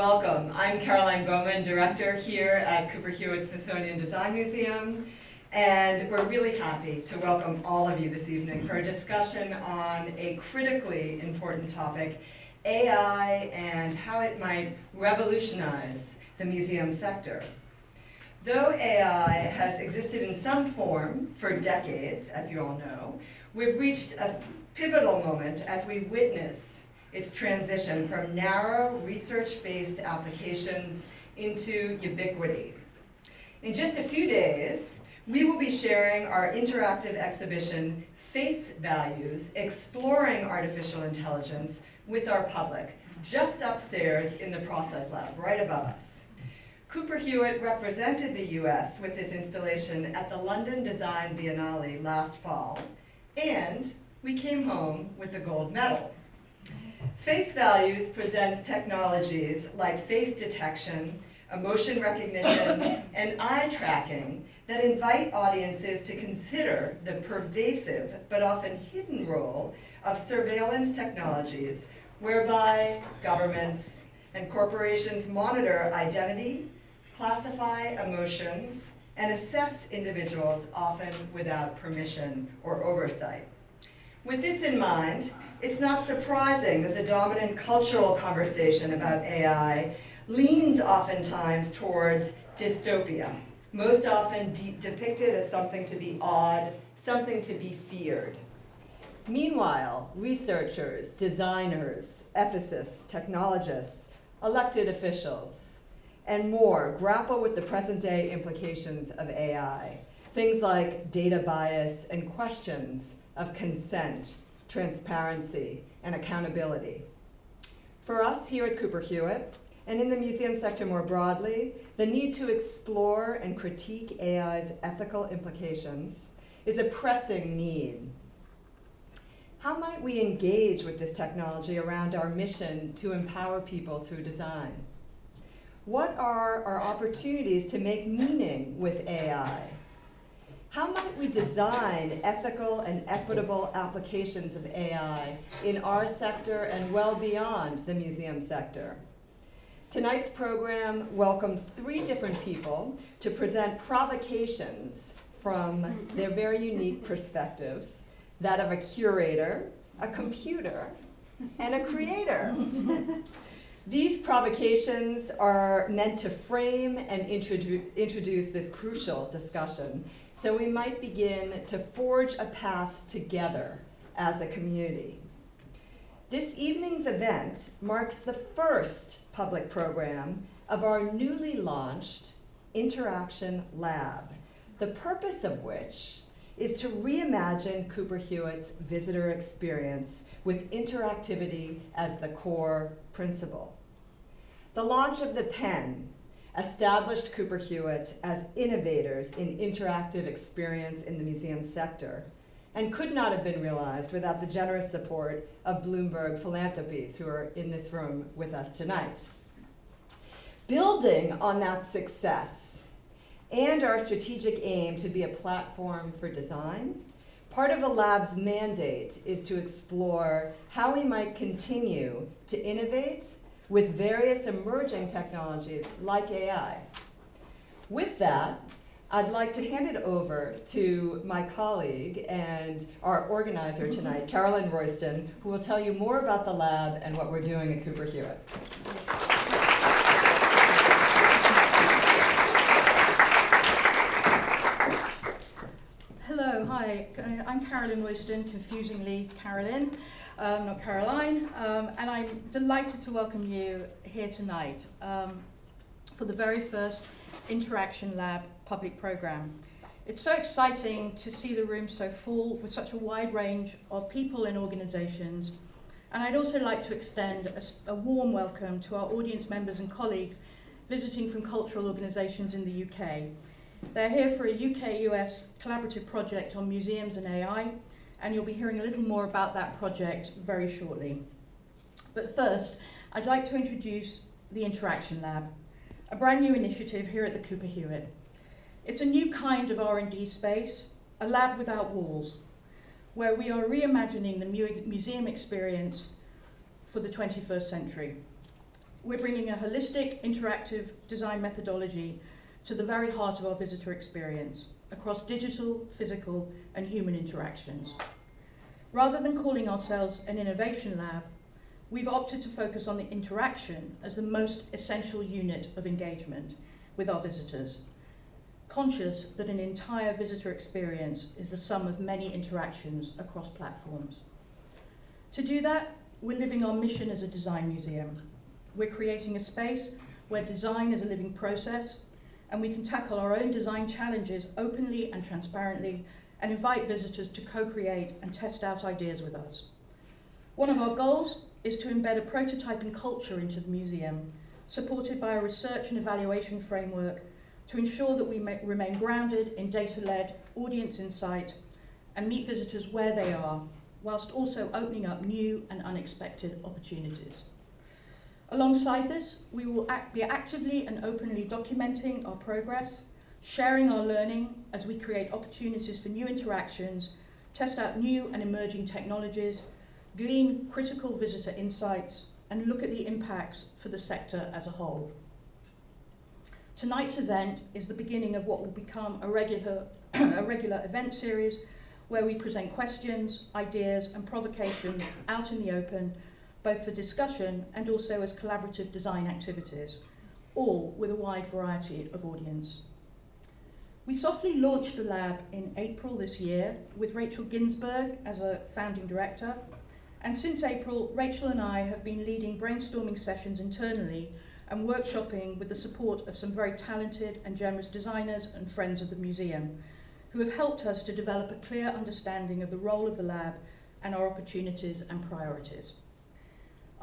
Welcome. I'm Caroline Baumann, director here at Cooper Hewitt Smithsonian Design Museum. And we're really happy to welcome all of you this evening for a discussion on a critically important topic, AI and how it might revolutionize the museum sector. Though AI has existed in some form for decades, as you all know, we've reached a pivotal moment as we witness its transition from narrow research-based applications into ubiquity. In just a few days, we will be sharing our interactive exhibition, Face Values, Exploring Artificial Intelligence with our public, just upstairs in the process lab, right above us. Cooper Hewitt represented the US with this installation at the London Design Biennale last fall, and we came home with the gold medal. Face Values presents technologies like face detection, emotion recognition, and eye tracking that invite audiences to consider the pervasive but often hidden role of surveillance technologies whereby governments and corporations monitor identity, classify emotions, and assess individuals often without permission or oversight. With this in mind, it's not surprising that the dominant cultural conversation about AI leans oftentimes towards dystopia most often de depicted as something to be odd, something to be feared. Meanwhile, researchers, designers, ethicists, technologists, elected officials, and more grapple with the present day implications of AI. Things like data bias and questions of consent, transparency, and accountability. For us here at Cooper Hewitt, and in the museum sector more broadly, the need to explore and critique AI's ethical implications is a pressing need. How might we engage with this technology around our mission to empower people through design? What are our opportunities to make meaning with AI? How might we design ethical and equitable applications of AI in our sector and well beyond the museum sector? Tonight's program welcomes three different people to present provocations from their very unique perspectives, that of a curator, a computer, and a creator. These provocations are meant to frame and introdu introduce this crucial discussion so we might begin to forge a path together as a community. This evening's event marks the first public program of our newly launched Interaction Lab, the purpose of which is to reimagine Cooper Hewitt's visitor experience with interactivity as the core principle. The launch of the pen established Cooper Hewitt as innovators in interactive experience in the museum sector and could not have been realized without the generous support of Bloomberg Philanthropies, who are in this room with us tonight. Building on that success and our strategic aim to be a platform for design, part of the lab's mandate is to explore how we might continue to innovate with various emerging technologies like AI. With that, I'd like to hand it over to my colleague and our organizer mm-hmm. tonight, Carolyn Royston, who will tell you more about the lab and what we're doing at Cooper Hewitt. Hello, hi, I'm Carolyn Royston, confusingly Carolyn, um, not Caroline, um, and I'm delighted to welcome you here tonight um, for the very first Interaction Lab public program. It's so exciting to see the room so full with such a wide range of people and organisations. And I'd also like to extend a, a warm welcome to our audience members and colleagues visiting from cultural organisations in the UK. They're here for a UK-US collaborative project on museums and AI, and you'll be hearing a little more about that project very shortly. But first, I'd like to introduce the Interaction Lab, a brand new initiative here at the Cooper Hewitt. It's a new kind of R&D space, a lab without walls, where we are reimagining the mu museum experience for the 21st century. we're bringing a holistic, interactive design methodology to the very heart of our visitor experience across digital, physical, and human interactions. Rather than calling ourselves an innovation lab, we've opted to focus on the interaction as the most essential unit of engagement with our visitors, conscious that an entire visitor experience is the sum of many interactions across platforms. To do that, we're living our mission as a design museum. We're creating a space where design is a living process and we can tackle our own design challenges openly and transparently and invite visitors to co-create and test out ideas with us. One of our goals is to embed a prototyping culture into the museum, supported by a research and evaluation framework to ensure that we remain grounded in data-led audience insight and meet visitors where they are, whilst also opening up new and unexpected opportunities. Alongside this, we will act, be actively and openly documenting our progress, sharing our learning as we create opportunities for new interactions, test out new and emerging technologies, glean critical visitor insights, and look at the impacts for the sector as a whole. Tonight's event is the beginning of what will become a regular, a regular event series where we present questions, ideas, and provocations out in the open both for discussion and also as collaborative design activities, all with a wide variety of audience. We softly launched the lab in April this year with Rachel Ginsberg as a founding director. And since April, Rachel and I have been leading brainstorming sessions internally and workshopping with the support of some very talented and generous designers and friends of the museum who have helped us to develop a clear understanding of the role of the lab and our opportunities and priorities.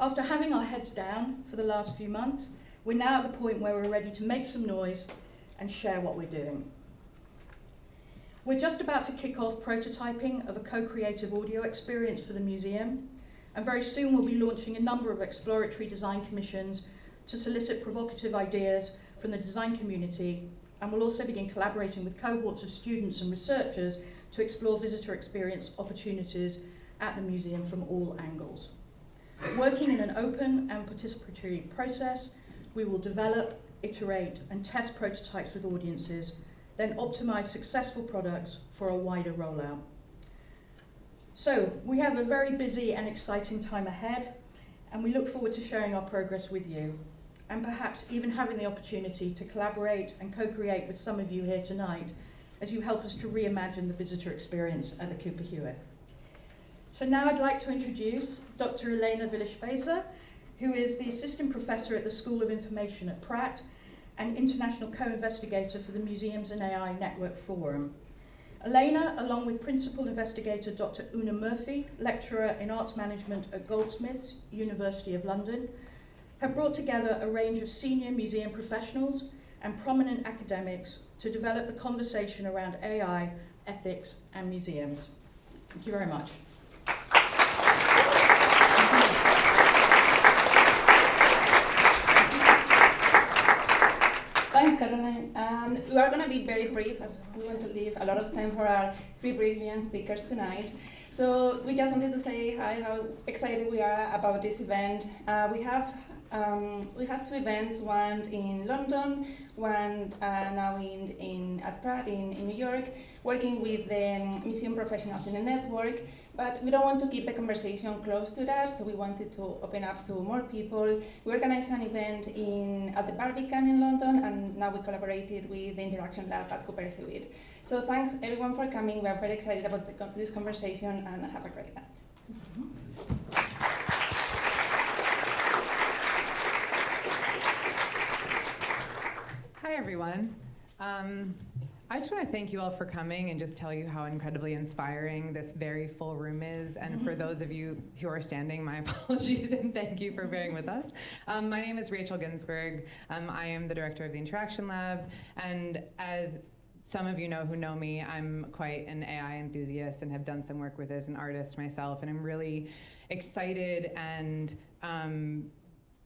After having our heads down for the last few months, we're now at the point where we're ready to make some noise and share what we're doing. We're just about to kick off prototyping of a co-creative audio experience for the museum, and very soon we'll be launching a number of exploratory design commissions to solicit provocative ideas from the design community, and we'll also begin collaborating with cohorts of students and researchers to explore visitor experience opportunities at the museum from all angles. Working in an open and participatory process, we will develop, iterate, and test prototypes with audiences, then optimize successful products for a wider rollout. So, we have a very busy and exciting time ahead, and we look forward to sharing our progress with you, and perhaps even having the opportunity to collaborate and co-create with some of you here tonight as you help us to reimagine the visitor experience at the Cooper Hewitt. So now I'd like to introduce Dr. Elena Villers who is the Assistant Professor at the School of Information at Pratt and International Co-Investigator for the Museums and AI Network Forum. Elena, along with Principal Investigator Dr. Oonagh Murphy, Lecturer in Arts Management at Goldsmiths, University of London, have brought together a range of senior museum professionals and prominent academics to develop the conversation around AI, ethics, and museums. Thank you very much. Thanks, Caroline. Um, we are going to be very brief as we want to leave a lot of time for our three brilliant speakers tonight. So we just wanted to say hi, how excited we are about this event. Uh, we have um, we have two events, one in London, one uh, now in, in, at Pratt in, in New York, working with the museum professionals in the network. But we don't want to keep the conversation close to that, so we wanted to open up to more people. We organized an event in, at the Barbican in London, and now we collaborated with the Interaction Lab at Cooper Hewitt. So thanks everyone for coming. We are very excited about the, this conversation, and have a great night. Hi, everyone. Um, I just want to thank you all for coming and just tell you how incredibly inspiring this very full room is. And for mm-hmm. those of you who are standing, my apologies and thank you for bearing with us. Um, my name is Rachel Ginsberg. Um, I am the director of the Interaction Lab. And as some of you know who know me, I'm quite an AI enthusiast and have done some work with as an artist myself. And I'm really excited and um,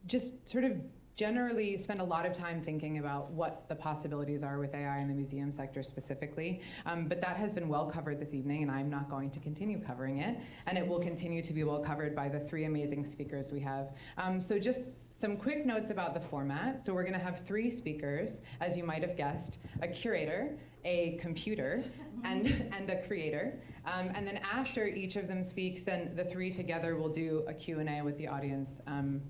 just sort of generally spend a lot of time thinking about what the possibilities are with AI in the museum sector specifically. Um, but that has been well covered this evening, and I'm not going to continue covering it. And it will continue to be well covered by the three amazing speakers we have. Um, so just some quick notes about the format. So we're going to have three speakers, as you might have guessed, a curator, a computer, and, and a creator. Um, and then after each of them speaks, then the three together will do a Q&A with the audience um,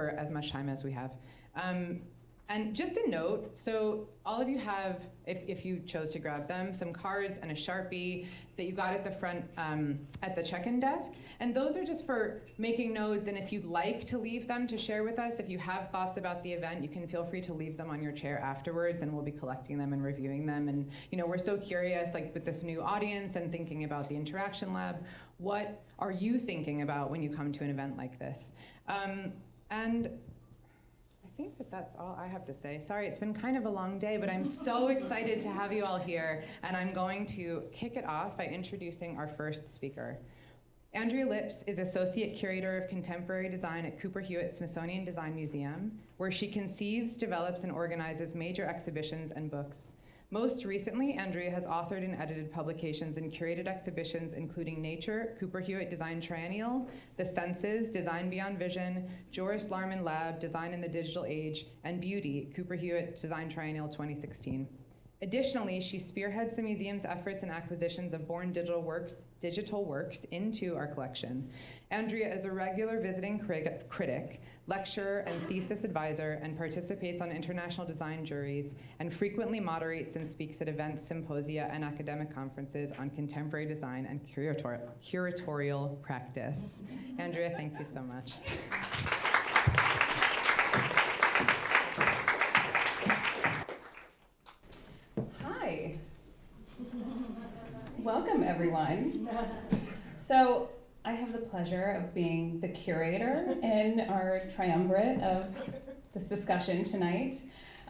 for as much time as we have. Um, and just a note, so all of you have, if, if you chose to grab them, some cards and a Sharpie that you got at the front um, at the check-in desk. And those are just for making notes, and if you'd like to leave them to share with us, if you have thoughts about the event, you can feel free to leave them on your chair afterwards, and we'll be collecting them and reviewing them. And you know, we're so curious, like with this new audience and thinking about the Interaction Lab, what are you thinking about when you come to an event like this? Um, and I think that that's all I have to say. Sorry, it's been kind of a long day, but I'm so excited to have you all here. And I'm going to kick it off by introducing our first speaker. Andrea Lipps is Associate Curator of Contemporary Design at Cooper Hewitt Smithsonian Design Museum, where she conceives, develops, and organizes major exhibitions and books. Most recently, Andrea has authored and edited publications and curated exhibitions including Nature, Cooper Hewitt Design Triennial, The Senses, Design Beyond Vision, Joris Laarman Lab, Design in the Digital Age, and Beauty, Cooper Hewitt Design Triennial 2016. Additionally, she spearheads the museum's efforts and acquisitions of born digital works, digital works into our collection. Andrea is a regular visiting critic, lecturer, and thesis advisor, and participates on international design juries, and frequently moderates and speaks at events, symposia, and academic conferences on contemporary design and curator curatorial practice. Andrea, thank you so much. Hi. Welcome, everyone. So, pleasure of being the curator in our triumvirate of this discussion tonight.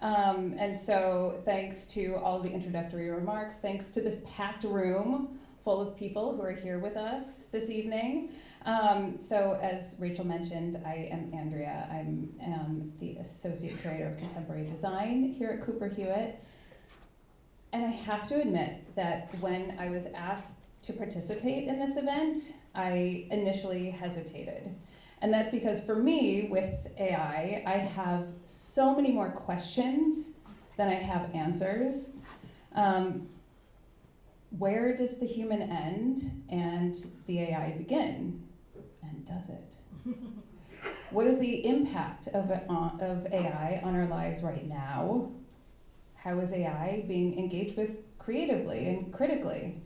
Um, and so, thanks to all the introductory remarks, thanks to this packed room full of people who are here with us this evening. Um, so, as Rachel mentioned, I am Andrea. I'm um, the Associate Curator of Contemporary Design here at Cooper Hewitt. And I have to admit that when I was asked to participate in this event, I initially hesitated. And that's because for me, with AI, I have so many more questions than I have answers. Um, where does the human end and the AI begin? And does it? what is the impact of, it on, of AI on our lives right now? How is AI being engaged with creatively and critically?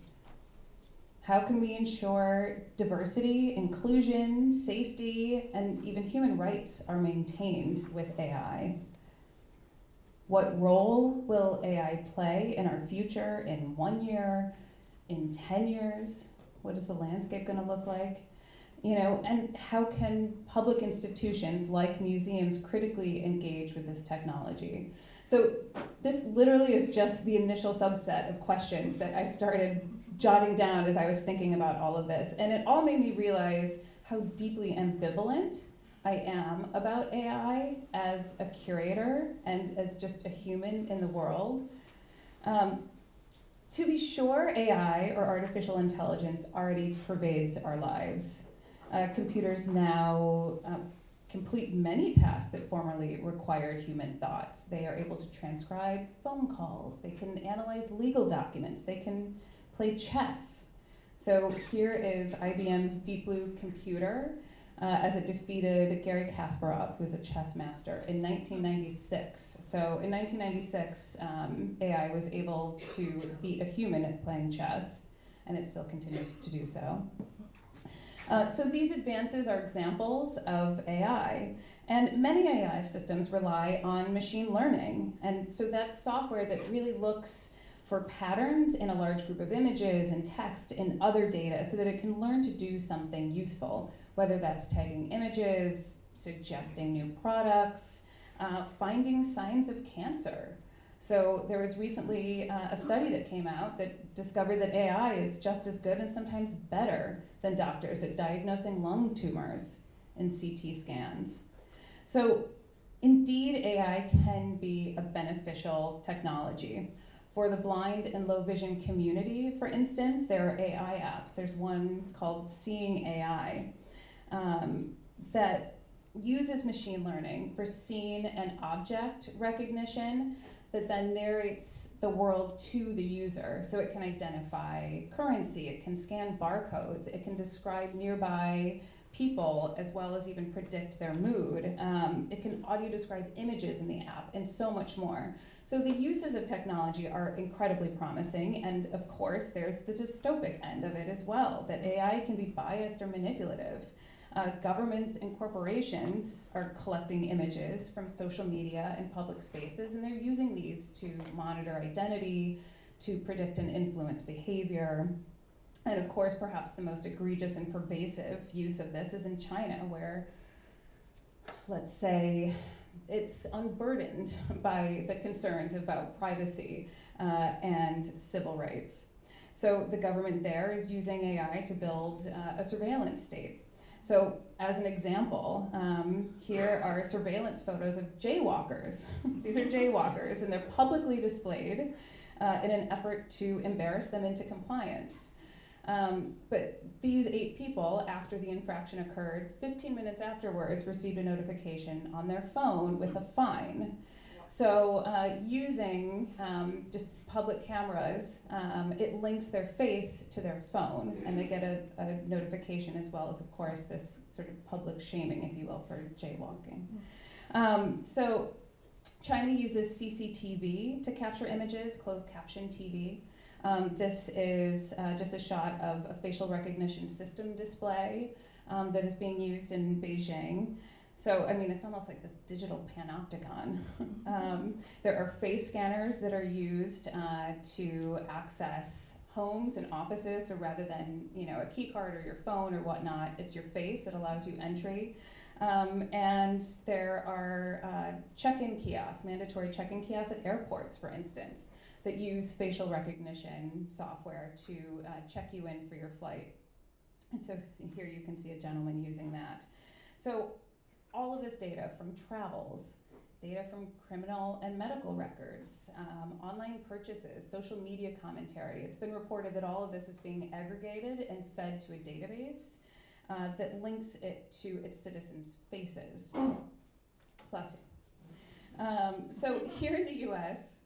How can we ensure diversity, inclusion, safety, and even human rights are maintained with AI? What role will AI play in our future in one year, in 10 years? What is the landscape going to look like? You know, and how can public institutions like museums critically engage with this technology? So, this literally is just the initial subset of questions that I started jotting down as I was thinking about all of this. And it all made me realize how deeply ambivalent I am about AI as a curator and as just a human in the world. Um, to be sure, AI or artificial intelligence already pervades our lives. Uh, computers now uh, complete many tasks that formerly required human thoughts. They are able to transcribe phone calls, they can analyze legal documents, they can play chess. So here is IBM's Deep Blue computer uh, as it defeated Garry Kasparov, who was a chess master, in 1996. So in 1996, um, AI was able to beat a human at playing chess, and it still continues to do so. Uh, so these advances are examples of AI. And many AI systems rely on machine learning. And so that's software that really looks for patterns in a large group of images and text and other data so that it can learn to do something useful, whether that's tagging images, suggesting new products, uh, finding signs of cancer. So there was recently uh, a study that came out that discovered that AI is just as good and sometimes better than doctors at diagnosing lung tumors in CT scans. So indeed, AI can be a beneficial technology. For the blind and low vision community, for instance, there are AI apps. There's one called Seeing AI um, that uses machine learning for scene and object recognition that then narrates the world to the user. So it can identify currency, it can scan barcodes, it can describe nearby people as well as even predict their mood. Um, it can audio describe images in the app and so much more. So the uses of technology are incredibly promising, and of course, there's the dystopic end of it as well that AI can be biased or manipulative. Uh, governments and corporations are collecting images from social media and public spaces, and they're using these to monitor identity, to predict and influence behavior. And of course, perhaps the most egregious and pervasive use of this is in China, where, let's say, it's unburdened by the concerns about privacy uh, and civil rights. So the government there is using AI to build uh, a surveillance state. So, as an example, um, here are surveillance photos of jaywalkers. These are jaywalkers, and they're publicly displayed uh, in an effort to embarrass them into compliance. Um, but these eight people, after the infraction occurred, 15 minutes afterwards, received a notification on their phone with a fine. So, uh, using um, just public cameras, um, it links their face to their phone, and they get a, a, notification as well as, of course, this sort of public shaming, if you will, for jaywalking. Um, so, China uses CCTV to capture images, closed caption TV. Um, this is uh, just a shot of a facial recognition system display um, that is being used in Beijing. So, I mean, it's almost like this digital panopticon. um, there are face scanners that are used uh, to access homes and offices. So, rather than, you know, a key card or your phone or whatnot, it's your face that allows you entry. Um, and there are uh, check in kiosks, mandatory check in kiosks at airports, for instance that use facial recognition software to uh, check you in for your flight. And so here you can see a gentleman using that. So all of this data from travels, data from criminal and medical records, um, online purchases, social media commentary. It's been reported that all of this is being aggregated and fed to a database uh, that links it to its citizens' faces. Bless you. Um, so here in the US,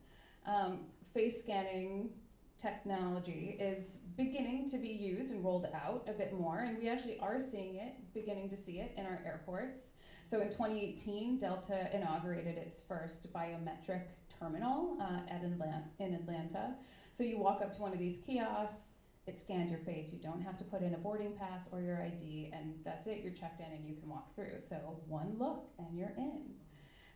um, face scanning technology is beginning to be used and rolled out a bit more, and we actually are seeing it, beginning to see it in our airports. So in 2018, Delta inaugurated its first biometric terminal uh, at Atlanta, in Atlanta. So you walk up to one of these kiosks, it scans your face. You don't have to put in a boarding pass or your ID, and that's it. You're checked in and you can walk through. So one look and you're in.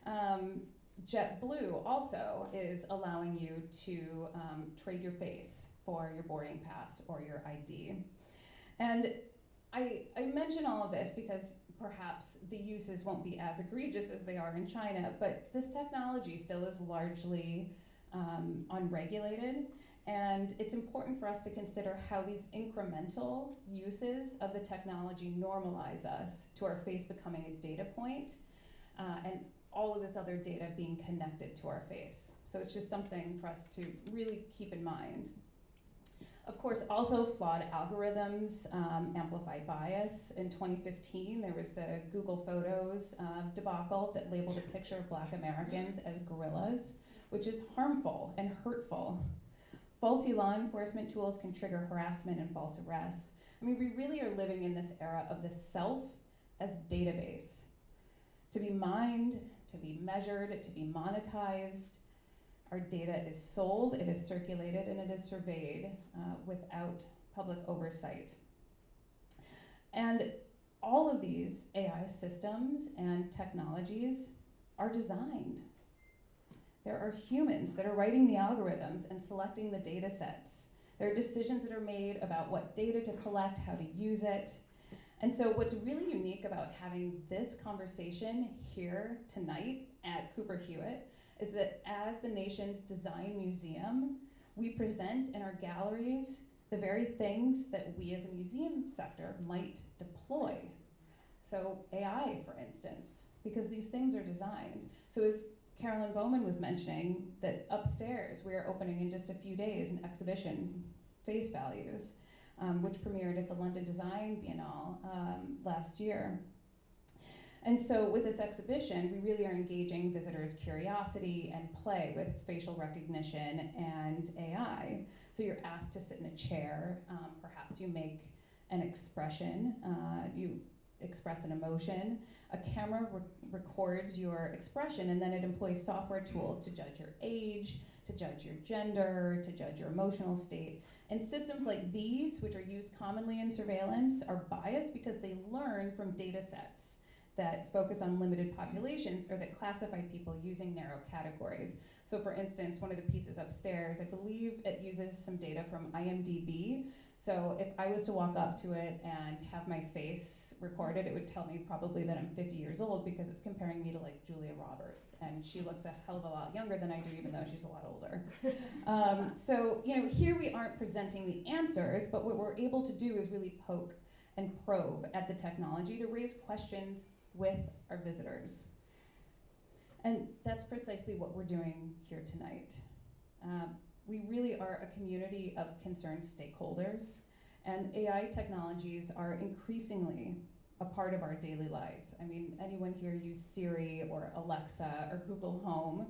Um, JetBlue also is allowing you to um, trade your face for your boarding pass or your ID. And I, I mention all of this because perhaps the uses won't be as egregious as they are in China, but this technology still is largely um, unregulated. And it's important for us to consider how these incremental uses of the technology normalize us to our face becoming a data point, uh, and all of this other data being connected to our face. So it's just something for us to really keep in mind. Of course, also flawed algorithms um, amplify bias. In 2015, there was the Google Photos uh, debacle that labeled a picture of black Americans as gorillas, which is harmful and hurtful. Faulty law enforcement tools can trigger harassment and false arrests. I mean, we really are living in this era of the self as database. To be mined, to be measured, to be monetized. Our data is sold, it is circulated, and it is surveyed uh, without public oversight. And all of these AI systems and technologies are designed. There are humans that are writing the algorithms and selecting the data sets. There are decisions that are made about what data to collect, how to use it, and so, what's really unique about having this conversation here tonight at Cooper Hewitt is that as the nation's design museum, we present in our galleries the very things that we as a museum sector might deploy. So, AI, for instance, because these things are designed. So, as Carolyn Baumann was mentioning, that upstairs we are opening in just a few days an exhibition, Face Values um, which premiered at the London Design Biennale um, last year. And so, with this exhibition, we really are engaging visitors' curiosity and play with facial recognition and AI. So, you're asked to sit in a chair, um, perhaps you make an expression, uh, you express an emotion. A camera re- records your expression, and then it employs software tools to judge your age, to judge your gender, to judge your emotional state. And systems like these, which are used commonly in surveillance, are biased because they learn from data sets that focus on limited populations or that classify people using narrow categories. So, for instance, one of the pieces upstairs, I believe it uses some data from IMDb. So, if I was to walk up to it and have my face recorded, it would tell me probably that I'm 50 years old because it's comparing me to like Julia Roberts. And she looks a hell of a lot younger than I do, even though she's a lot older. Um, so, you know, here we aren't presenting the answers, but what we're able to do is really poke and probe at the technology to raise questions with our visitors. And that's precisely what we're doing here tonight. Um, we really are a community of concerned stakeholders, and AI technologies are increasingly a part of our daily lives. I mean, anyone here use Siri or Alexa or Google Home?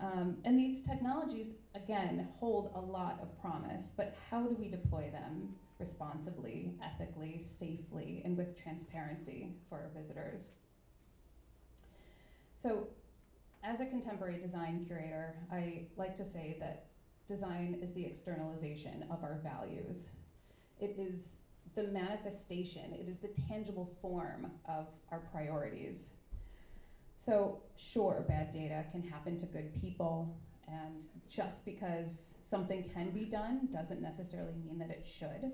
Um, and these technologies, again, hold a lot of promise, but how do we deploy them responsibly, ethically, safely, and with transparency for our visitors? So, as a contemporary design curator, I like to say that design is the externalization of our values. It is the manifestation, it is the tangible form of our priorities. So, sure, bad data can happen to good people, and just because something can be done doesn't necessarily mean that it should.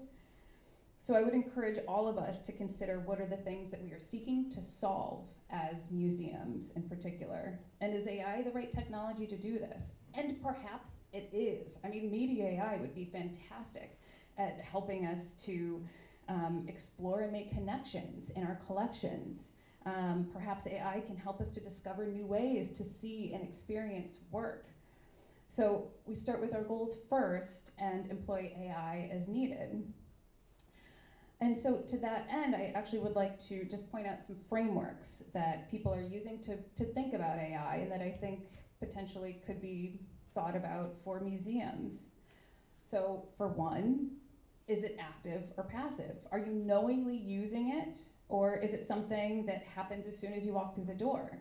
So, I would encourage all of us to consider what are the things that we are seeking to solve as museums in particular. And is AI the right technology to do this? And perhaps it is. I mean, maybe AI would be fantastic at helping us to um, explore and make connections in our collections. Um, perhaps AI can help us to discover new ways to see and experience work. So we start with our goals first and employ AI as needed. And so, to that end, I actually would like to just point out some frameworks that people are using to, to think about AI and that I think potentially could be thought about for museums. So, for one, is it active or passive? Are you knowingly using it, or is it something that happens as soon as you walk through the door?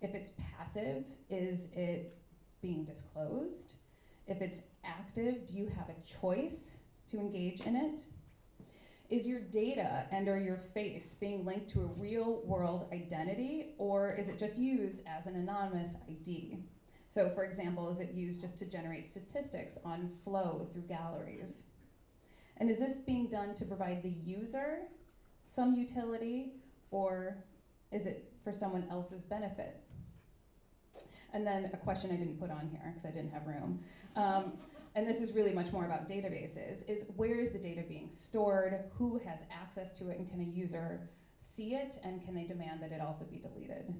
If it's passive, is it being disclosed? If it's active, do you have a choice to engage in it? Is your data and or your face being linked to a real world identity or is it just used as an anonymous ID? So for example, is it used just to generate statistics on flow through galleries? And is this being done to provide the user some utility or is it for someone else's benefit? And then a question I didn't put on here because I didn't have room. Um, and this is really much more about databases, is where is the data being stored, who has access to it, and can a user see it, and can they demand that it also be deleted?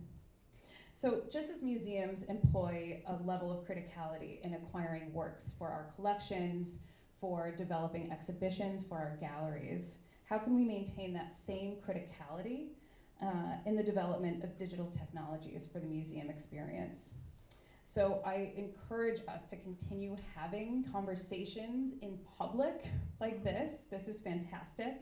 So, just as museums employ a level of criticality in acquiring works for our collections, for developing exhibitions for our galleries, how can we maintain that same criticality uh, in the development of digital technologies for the museum experience? So I encourage us to continue having conversations in public like this. This is fantastic.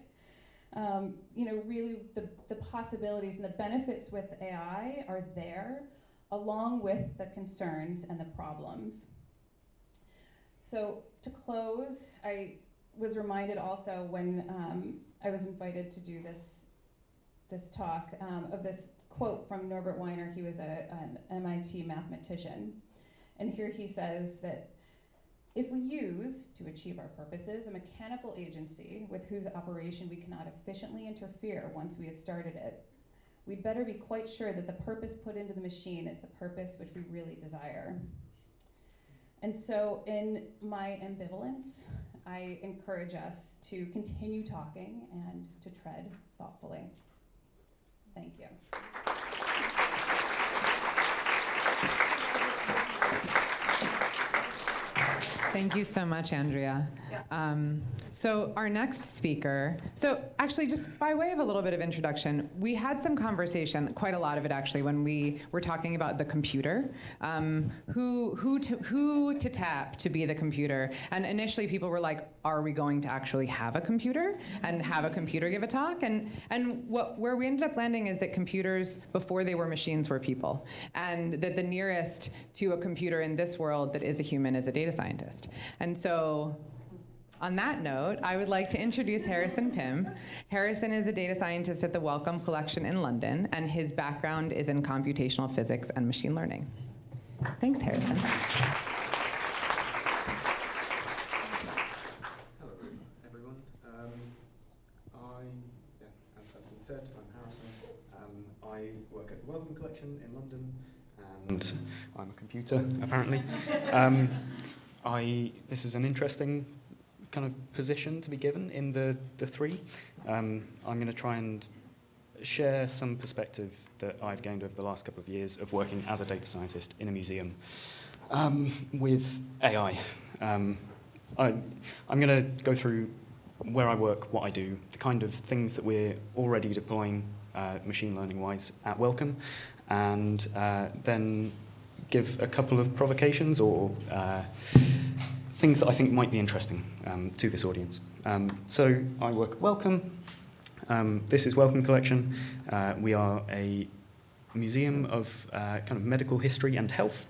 Um, you know, really the, the possibilities and the benefits with AI are there, along with the concerns and the problems. So to close, I was reminded also when um, I was invited to do this this talk um, of this quote from Norbert Wiener. He was a, an MIT mathematician. And here he says that if we use, to achieve our purposes, a mechanical agency with whose operation we cannot efficiently interfere once we have started it, we'd better be quite sure that the purpose put into the machine is the purpose which we really desire. And so, in my ambivalence, I encourage us to continue talking and to tread thoughtfully. Thank you. Thank you so much, Andrea. Um, so our next speaker, so actually just by way of a little bit of introduction, we had some conversation, quite a lot of it actually, when we were talking about the computer, um, who, who, to, who to tap to be the computer. And initially people were like, are we going to actually have a computer and have a computer give a talk? And, and what, where we ended up landing is that computers, before they were machines, were people. And that the nearest to a computer in this world that is a human is a data scientist. And so on that note, I would like to introduce Harrison Pym. Harrison is a data scientist at the Wellcome Collection in London, and his background is in computational physics and machine learning. Thanks, Harrison. Hello, everyone. Um, I, as has been said, I'm Harrison. Um, I work at the Wellcome Collection in London, and I'm a computer, apparently. Um, I, this is an interesting kind of position to be given in the, the three. Um, I'm going to try and share some perspective that I've gained over the last couple of years of working as a data scientist in a museum um, with AI. Um, I, I'm going to go through where I work, what I do, the kind of things that we're already deploying uh, machine learning wise at Wellcome, and uh, then give a couple of provocations or uh, things that I think might be interesting um, to this audience. Um, so I work at Wellcome. Um, this is Wellcome Collection. Uh, we are a museum of uh, kind of medical history and health.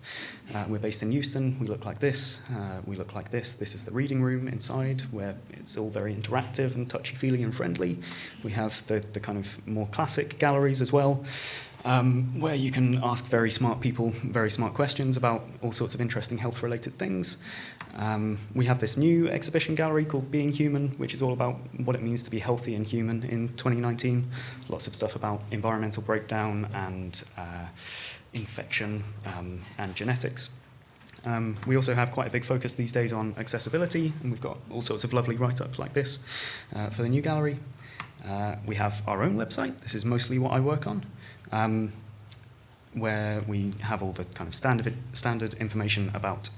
Uh, we're based in Euston. We look like this. Uh, we look like this. This is the reading room inside, where it's all very interactive and touchy-feely and friendly. We have the, the kind of more classic galleries as well um, where you can ask very smart people very smart questions about all sorts of interesting health related things. Um, we have this new exhibition gallery called Being Human, which is all about what it means to be healthy and human in 2019. Lots of stuff about environmental breakdown and uh, infection um, and genetics. Um, we also have quite a big focus these days on accessibility, and we've got all sorts of lovely write-ups like this uh, for the new gallery. Uh, we have our own website. This is mostly what I work on um, where we have all the kind of standard, standard information about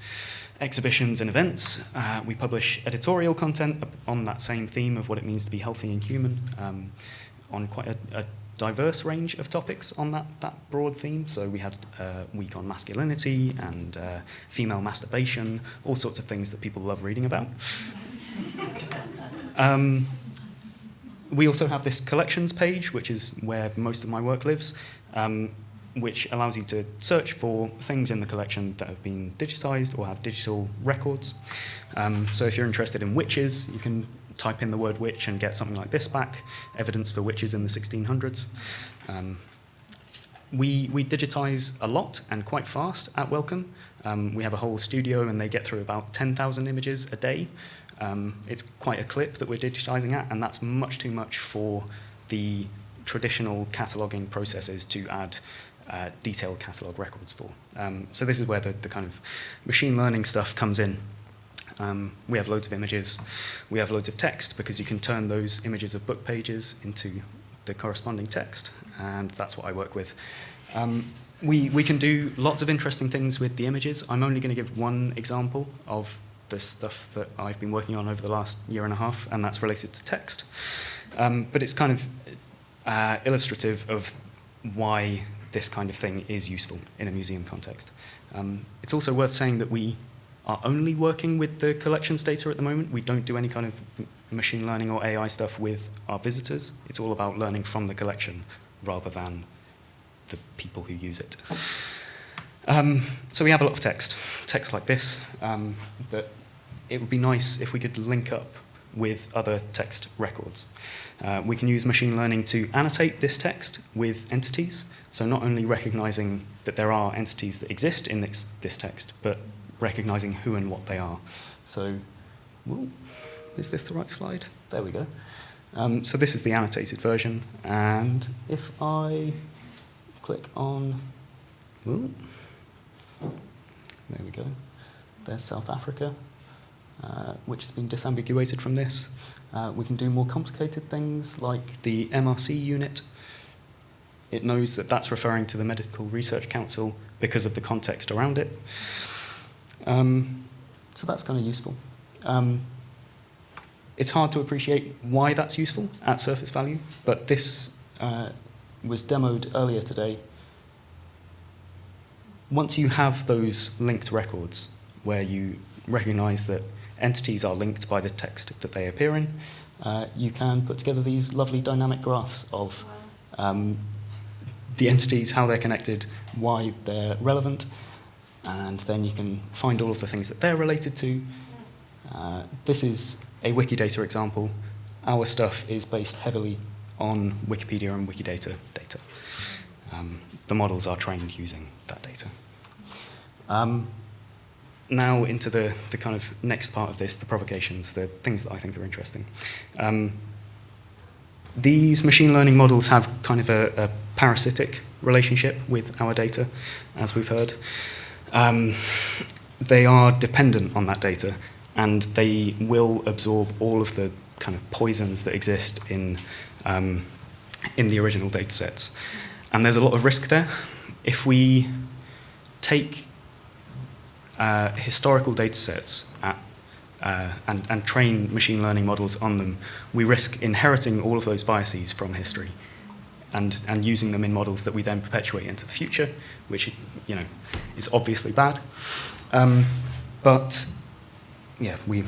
exhibitions and events. Uh, we publish editorial content on that same theme of what it means to be healthy and human um, on quite a, a, diverse range of topics on that, that broad theme. So we had a week on masculinity and uh, female masturbation, all sorts of things that people love reading about. um, we also have this collections page, which is where most of my work lives, um, which allows you to search for things in the collection that have been digitized or have digital records. Um, so if you're interested in witches, you can type in the word witch and get something like this back, evidence for witches in the 1600s. Um, we, we digitize a lot and quite fast at Wellcome. Um, we have a whole studio and they get through about 10,000 images a day. Um, it's quite a clip that we're digitizing at, and that's much too much for the traditional cataloging processes to add uh, detailed catalog records for. Um, so this is where the, the kind of machine learning stuff comes in. Um, we have loads of images. We have loads of text because you can turn those images of book pages into the corresponding text, and that's what I work with. Um, we, we can do lots of interesting things with the images. I'm only going to give one example of the stuff that I've been working on over the last year and a half, and that's related to text. Um, but it's kind of uh, illustrative of why this kind of thing is useful in a museum context. Um, it's also worth saying that we are only working with the collections data at the moment. We don't do any kind of machine learning or AI stuff with our visitors. It's all about learning from the collection rather than the people who use it. Um, so we have a lot of text, text like this, um, that it would be nice if we could link up with other text records. Uh, we can use machine learning to annotate this text with entities, so not only recognizing that there are entities that exist in this, this text, but recognizing who and what they are. So, whoa, is this the right slide? There we go. Um, so this is the annotated version, and if I click on, whoa, there we go, there's South Africa. Uh, which has been disambiguated from this. Uh, we can do more complicated things like the MRC unit. It knows that that's referring to the Medical Research Council because of the context around it. Um, so that's kind of useful. Um, it's hard to appreciate why that's useful at surface value, but this uh, was demoed earlier today. Once you have those linked records where you recognize that entities are linked by the text that they appear in, uh, you can put together these lovely dynamic graphs of um, the entities, how they're connected, why they're relevant, and then you can find all of the things that they're related to. Uh, this is a Wikidata example. Our stuff is based heavily on Wikipedia and Wikidata data. Um, the models are trained using that data. Um, now into the, the kind of next part of this, the provocations, the things that I think are interesting. Um, these machine learning models have kind of a, a, parasitic relationship with our data, as we've heard. Um, they are dependent on that data, and they will absorb all of the kind of poisons that exist in, um, in the original data sets. And there's a lot of risk there. If we take uh, historical data sets at, uh, and, and train machine learning models on them, we risk inheriting all of those biases from history and, and using them in models that we then perpetuate into the future, which you know, is obviously bad. Um, but yeah, we,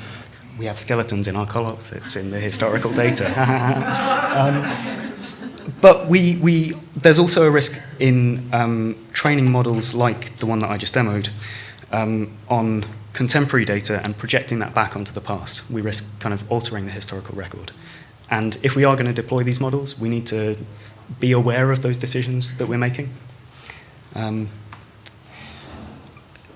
we have skeletons in our closets in the historical data. um, but we, we, there's also a risk in um, training models like the one that I just demoed um, on contemporary data and projecting that back onto the past. We risk kind of altering the historical record. And if we are going to deploy these models, we need to be aware of those decisions that we're making. Um,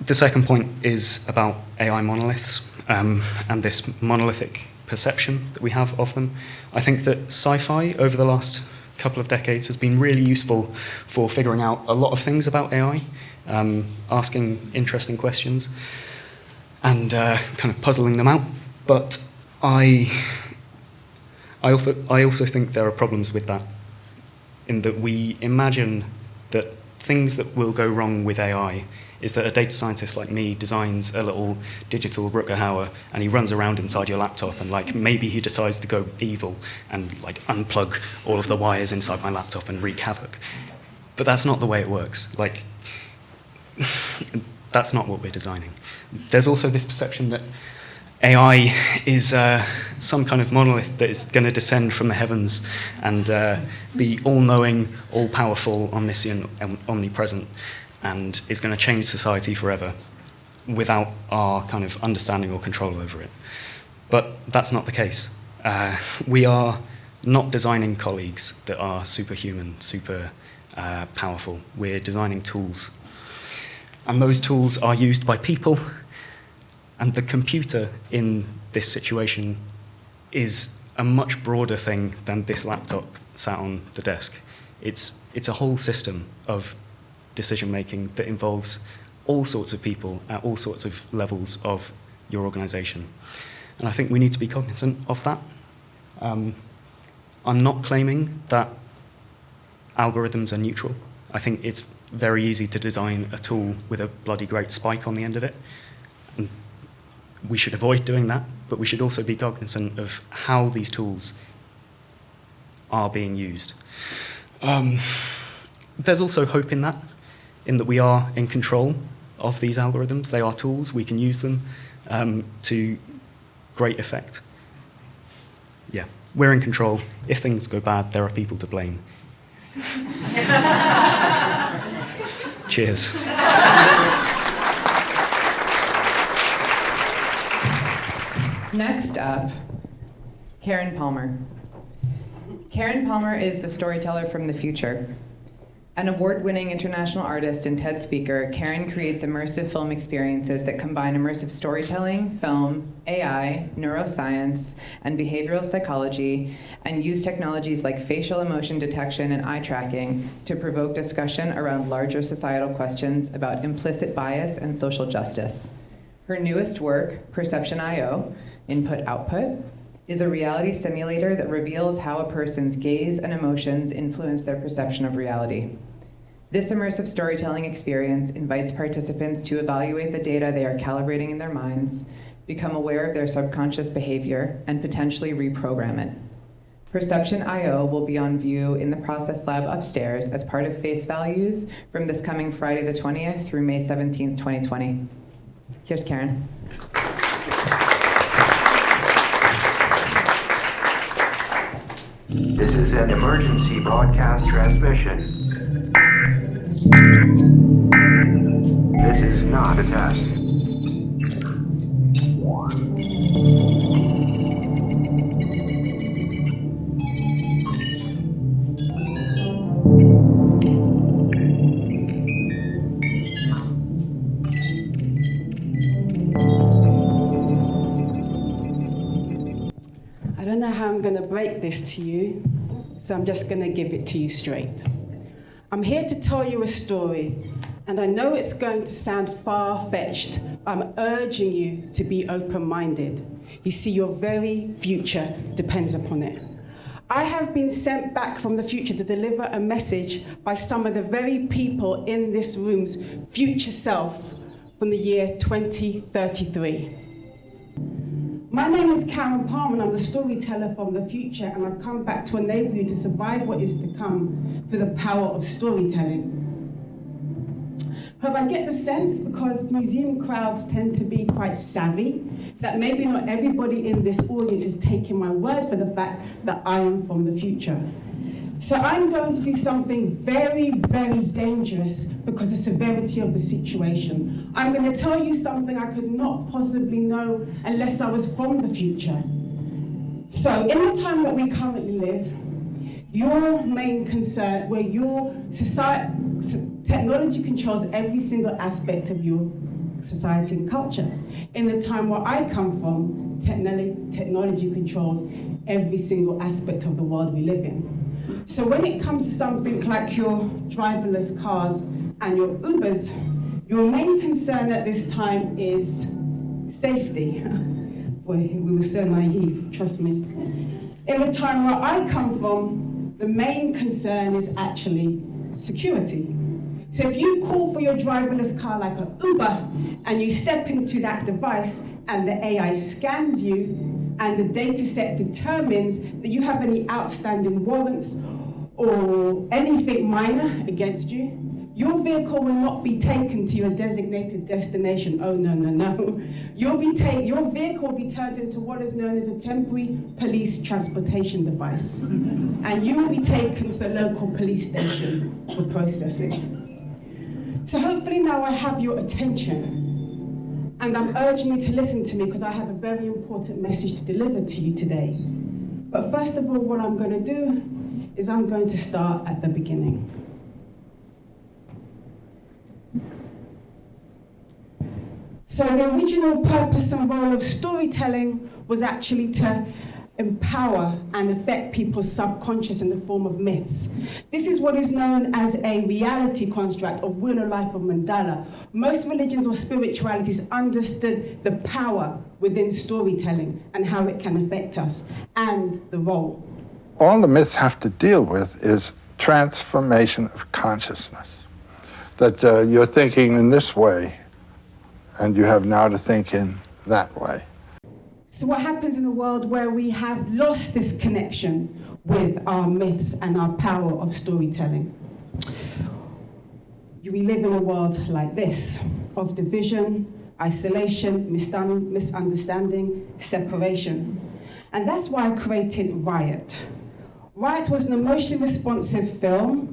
the second point is about AI monoliths um, and this monolithic perception that we have of them. I think that sci-fi over the last couple of decades has been really useful for figuring out a lot of things about AI, um, asking interesting questions and uh, kind of puzzling them out. But I, I, also, I also think there are problems with that in that we imagine that things that will go wrong with AI is that a data scientist like me designs a little digital Rutger Hauer and he runs around inside your laptop and like maybe he decides to go evil and like unplug all of the wires inside my laptop and wreak havoc. But that's not the way it works. Like, that's not what we're designing. There's also this perception that AI is uh, some kind of monolith that is going to descend from the heavens and uh, be all-knowing, all-powerful, omniscient, omnipresent, and is going to change society forever without our kind of understanding or control over it. But that's not the case. Uh, we are not designing colleagues that are superhuman, super uh, powerful. We're designing tools. And those tools are used by people and the computer in this situation is a much broader thing than this laptop sat on the desk. It's, it's a whole system of decision making that involves all sorts of people at all sorts of levels of your organization. And I think we need to be cognizant of that. Um, I'm not claiming that algorithms are neutral. I think it's very easy to design a tool with a bloody great spike on the end of it. And we should avoid doing that, but we should also be cognizant of how these tools are being used. Um, there's also hope in that, in that we are in control of these algorithms. They are tools, we can use them um, to great effect. Yeah, we're in control. If things go bad, there are people to blame. Cheers. Next up, Karen Palmer. Karen Palmer is the storyteller from the future. An award-winning international artist and TED speaker, Karen creates immersive film experiences that combine immersive storytelling, film, AI, neuroscience, and behavioral psychology, and use technologies like facial emotion detection and eye tracking to provoke discussion around larger societal questions about implicit bias and social justice. Her newest work, Perception.io, Input-Output, is a reality simulator that reveals how a person's gaze and emotions influence their perception of reality. This immersive storytelling experience invites participants to evaluate the data they are calibrating in their minds, become aware of their subconscious behavior, and potentially reprogram it. Perception IO will be on view in the process lab upstairs as part of Face Values from this coming Friday the 20th through May 17th, 2020. Here's Karen. This is an emergency broadcast transmission. This is not a test. Don't know how I'm going to break this to you, so I'm just going to give it to you straight. I'm here to tell you a story, and I know it's going to sound far fetched. I'm urging you to be open minded. You see, your very future depends upon it. I have been sent back from the future to deliver a message by some of the very people in this room's future self from the year 2033. My name is Karen Palmer, and I'm the storyteller from the future, and I've come back to enable you to survive what is to come through the power of storytelling. However, I get the sense, because museum crowds tend to be quite savvy, that maybe not everybody in this audience is taking my word for the fact that I am from the future. So I'm going to do something very, very dangerous because of the severity of the situation. I'm going to tell you something I could not possibly know unless I was from the future. So in the time that we currently live, your main concern, where your society, technology controls every single aspect of your society and culture. In the time where I come from, technology, technology controls every single aspect of the world we live in. So when it comes to something like your driverless cars and your Ubers, your main concern at this time is safety. Boy, we were so naive, trust me. In the time where I come from, the main concern is actually security. So if you call for your driverless car like an Uber and you step into that device and the AI scans you and the data set determines that you have any outstanding warrants or anything minor against you, your vehicle will not be taken to your designated destination. Oh, no, no, no. You'll be ta- your vehicle will be turned into what is known as a temporary police transportation device. and you will be taken to the local police station for processing. So hopefully now I have your attention. And I'm urging you to listen to me because I have a very important message to deliver to you today. But first of all, what I'm going to do is I'm going to start at the beginning. So the original purpose and role of storytelling was actually to empower and affect people's subconscious in the form of myths. This is what is known as a reality construct of Wheel of Life of mandala. Most religions or spiritualities understood the power within storytelling and how it can affect us and the role. All the myths have to deal with is transformation of consciousness. That uh, you're thinking in this way, and you have now to think in that way. So, what happens in a world where we have lost this connection with our myths and our power of storytelling? We live in a world like this of division, isolation, misunderstanding, separation. And that's why I created Riot. Riot was an emotionally responsive film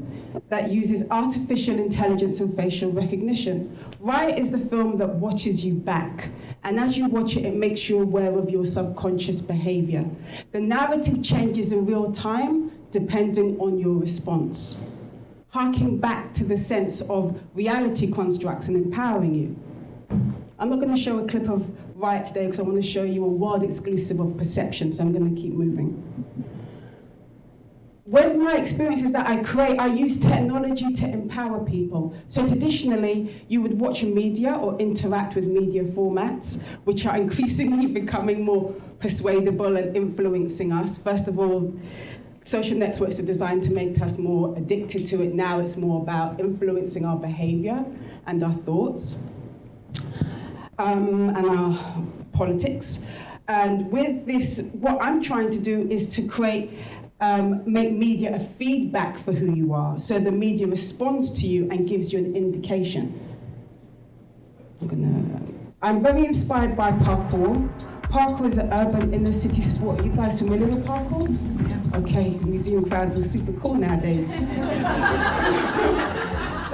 that uses artificial intelligence and facial recognition. Riot is the film that watches you back. And as you watch it, it makes you aware of your subconscious behavior. The narrative changes in real time depending on your response. Harking back to the sense of reality constructs and empowering you. I'm not going to show a clip of Riot today because I want to show you a world exclusive of perception, so I'm going to keep moving with my experiences that I create, I use technology to empower people. So traditionally, you would watch media or interact with media formats, which are increasingly becoming more persuadable and influencing us. First of all, social networks are designed to make us more addicted to it. Now it's more about influencing our behavior and our thoughts um, and our politics. And with this, what I'm trying to do is to create, um, make media a feedback for who you are. So the media responds to you and gives you an indication. I'm gonna, I'm very inspired by parkour. Parkour is an urban inner city sport. Are you guys familiar with parkour? Okay, museum crowds are super cool nowadays.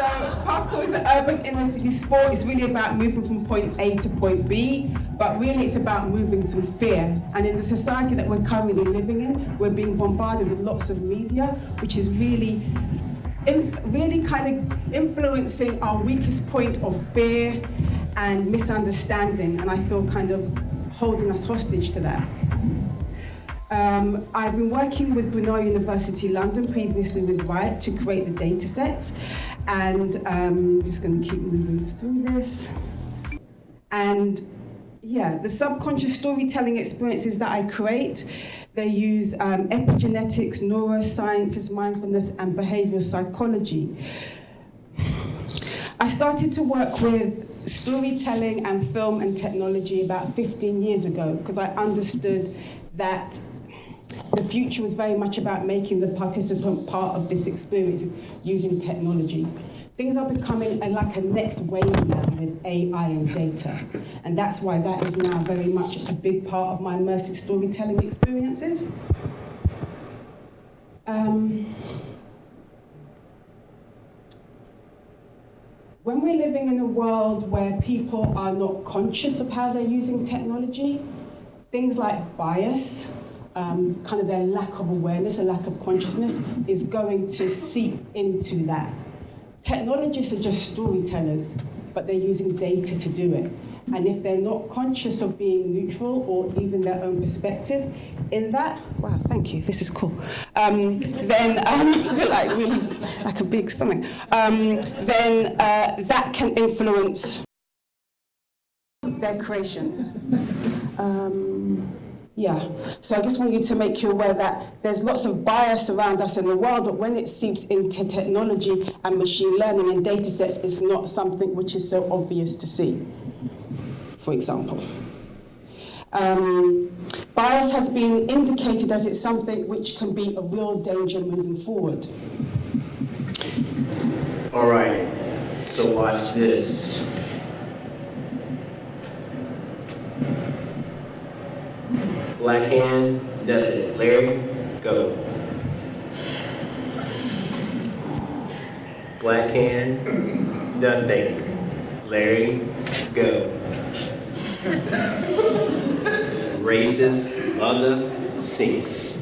so parkour is an urban inner city sport. It's really about moving from point A to point B, but really it's about moving through fear. And in the society that we're currently living in, we're being bombarded with lots of media, which is really really kind of influencing our weakest point of fear and misunderstanding, and I feel kind of holding us hostage to that. Um, I've been working with Brunel University London, previously with Riot, to create the data sets, and um, I'm just going to keep moving through this. And yeah, the subconscious storytelling experiences that I create, they use um, epigenetics, neurosciences, mindfulness, and behavioral psychology. I started to work with storytelling and film and technology about 15 years ago because I understood that the future was very much about making the participant part of this experience using technology. Things are becoming a, like a next wave now with AI and data. And that's why that is now very much a big part of my immersive storytelling experiences. Um, when we're living in a world where people are not conscious of how they're using technology, things like bias, um, kind of their lack of awareness, a lack of consciousness, is going to seep into that. Technologists are just storytellers, but they're using data to do it. And if they're not conscious of being neutral or even their own perspective in that, wow, thank you, this is cool. Um, then, um, like really, like a big something. Um, then uh, that can influence their creations. Um, yeah, so I just want you to make you aware that there's lots of bias around us in the world, but when it seeps into technology and machine learning and data sets, it's not something which is so obvious to see, for example. Um, bias has been indicated as it's something which can be a real danger moving forward. All right, so watch this. Black hand nothing. Larry, go. Black hand nothing. Larry, go. Racist mother sinks.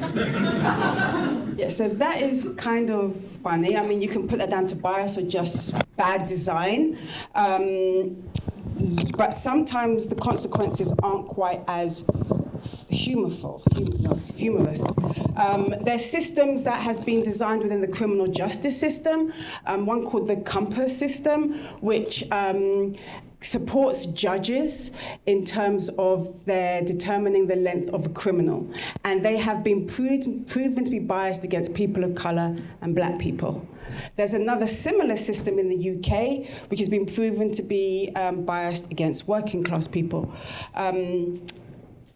Yeah, so that is kind of funny. I mean, you can put that down to bias or just bad design. Um, but sometimes the consequences aren't quite as humorful, hum humorous. Um, there's systems that has been designed within the criminal justice system, um, one called the COMPAS system, which um, supports judges in terms of their determining the length of a criminal. And they have been proved, proven to be biased against people of colour and black people. There's another similar system in the UK, which has been proven to be um, biased against working class people. Um,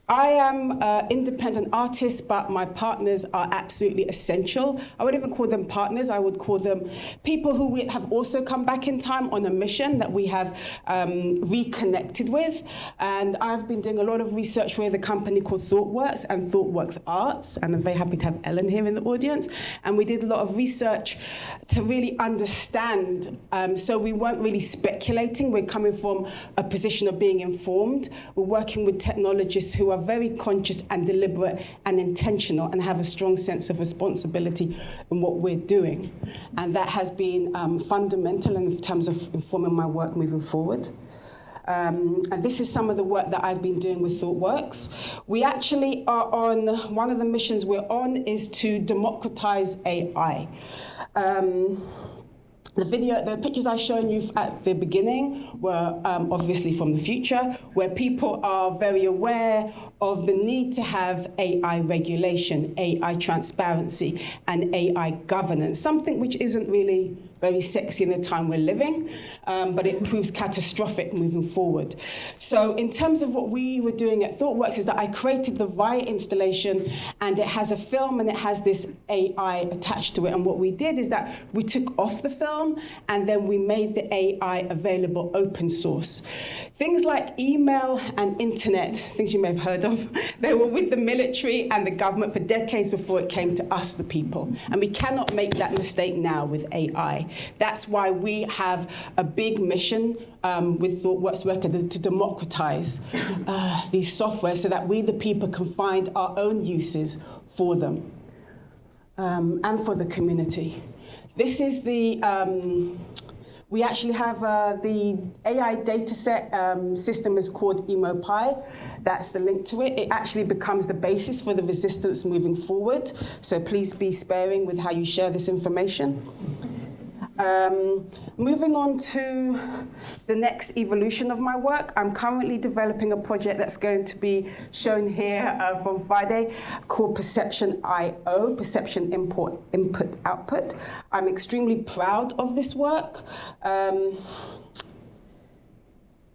I am an independent artist, but my partners are absolutely essential. I wouldn't even call them partners, I would call them people who have also come back in time on a mission that we have um, reconnected with. And I've been doing a lot of research with a company called ThoughtWorks and ThoughtWorks Arts, and I'm very happy to have Ellen here in the audience. And we did a lot of research to really understand. Um, so we weren't really speculating, we're coming from a position of being informed. We're working with technologists who are are very conscious and deliberate and intentional and have a strong sense of responsibility in what we're doing. And that has been um, fundamental in terms of informing my work moving forward. Um, and this is some of the work that I've been doing with ThoughtWorks. We actually are on, one of the missions we're on is to democratize AI. Um, the video, the pictures I've shown you at the beginning were um, obviously from the future, where people are very aware of the need to have AI regulation, AI transparency, and AI governance, something which isn't really very sexy in the time we're living, um, but it proves catastrophic moving forward. So in terms of what we were doing at ThoughtWorks is that I created the Riot installation and it has a film and it has this AI attached to it. And what we did is that we took off the film and then we made the AI available open source. Things like email and internet, things you may have heard of, they were with the military and the government for decades before it came to us, the people. And we cannot make that mistake now with AI. That's why we have a big mission um, with ThoughtWorks Worker to democratize uh, these software so that we, the people, can find our own uses for them um, and for the community. This is the um, we actually have uh, the AI dataset um, system is called EmoPy. That's the link to it. It actually becomes the basis for the resistance moving forward. So please be sparing with how you share this information. Um, moving on to the next evolution of my work, I'm currently developing a project that's going to be shown here uh, from Friday called Perception I/O, Perception Import Input Output. I'm extremely proud of this work. Um,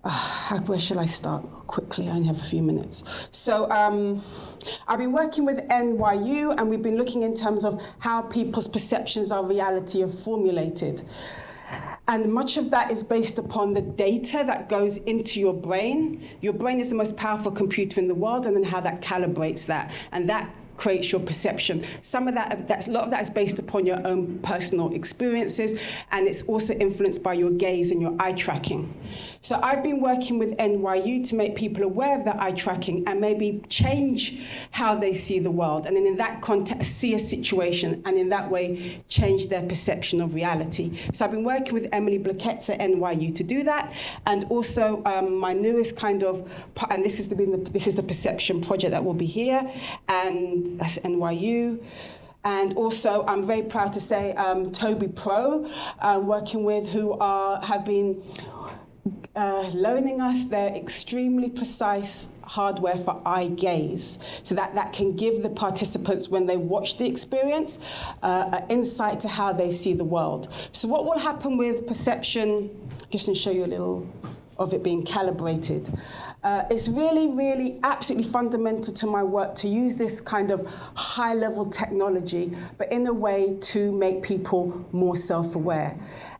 uh, where shall I start? Quickly, I only have a few minutes. So um, I've been working with NYU, and we've been looking in terms of how people's perceptions of reality are formulated. And much of that is based upon the data that goes into your brain. Your brain is the most powerful computer in the world, and then how that calibrates that. And that creates your perception. Some of that, that's, a lot of that is based upon your own personal experiences, and it's also influenced by your gaze and your eye tracking. So I've been working with NYU to make people aware of that eye tracking and maybe change how they see the world, and then in that context, see a situation, and in that way, change their perception of reality. So I've been working with Emily Balcetis at NYU to do that, and also um, my newest kind of, and this is the, this is the perception project that will be here, and that's NYU. And also, I'm very proud to say um, Tobii Pro, uh, working with who are have been uh, loaning us their extremely precise hardware for eye gaze so that that can give the participants when they watch the experience uh, an insight to how they see the world. So what will happen with perception? Just to show you a little of it being calibrated uh, it's really, really absolutely fundamental to my work to use this kind of high level technology, but in a way to make people more self aware.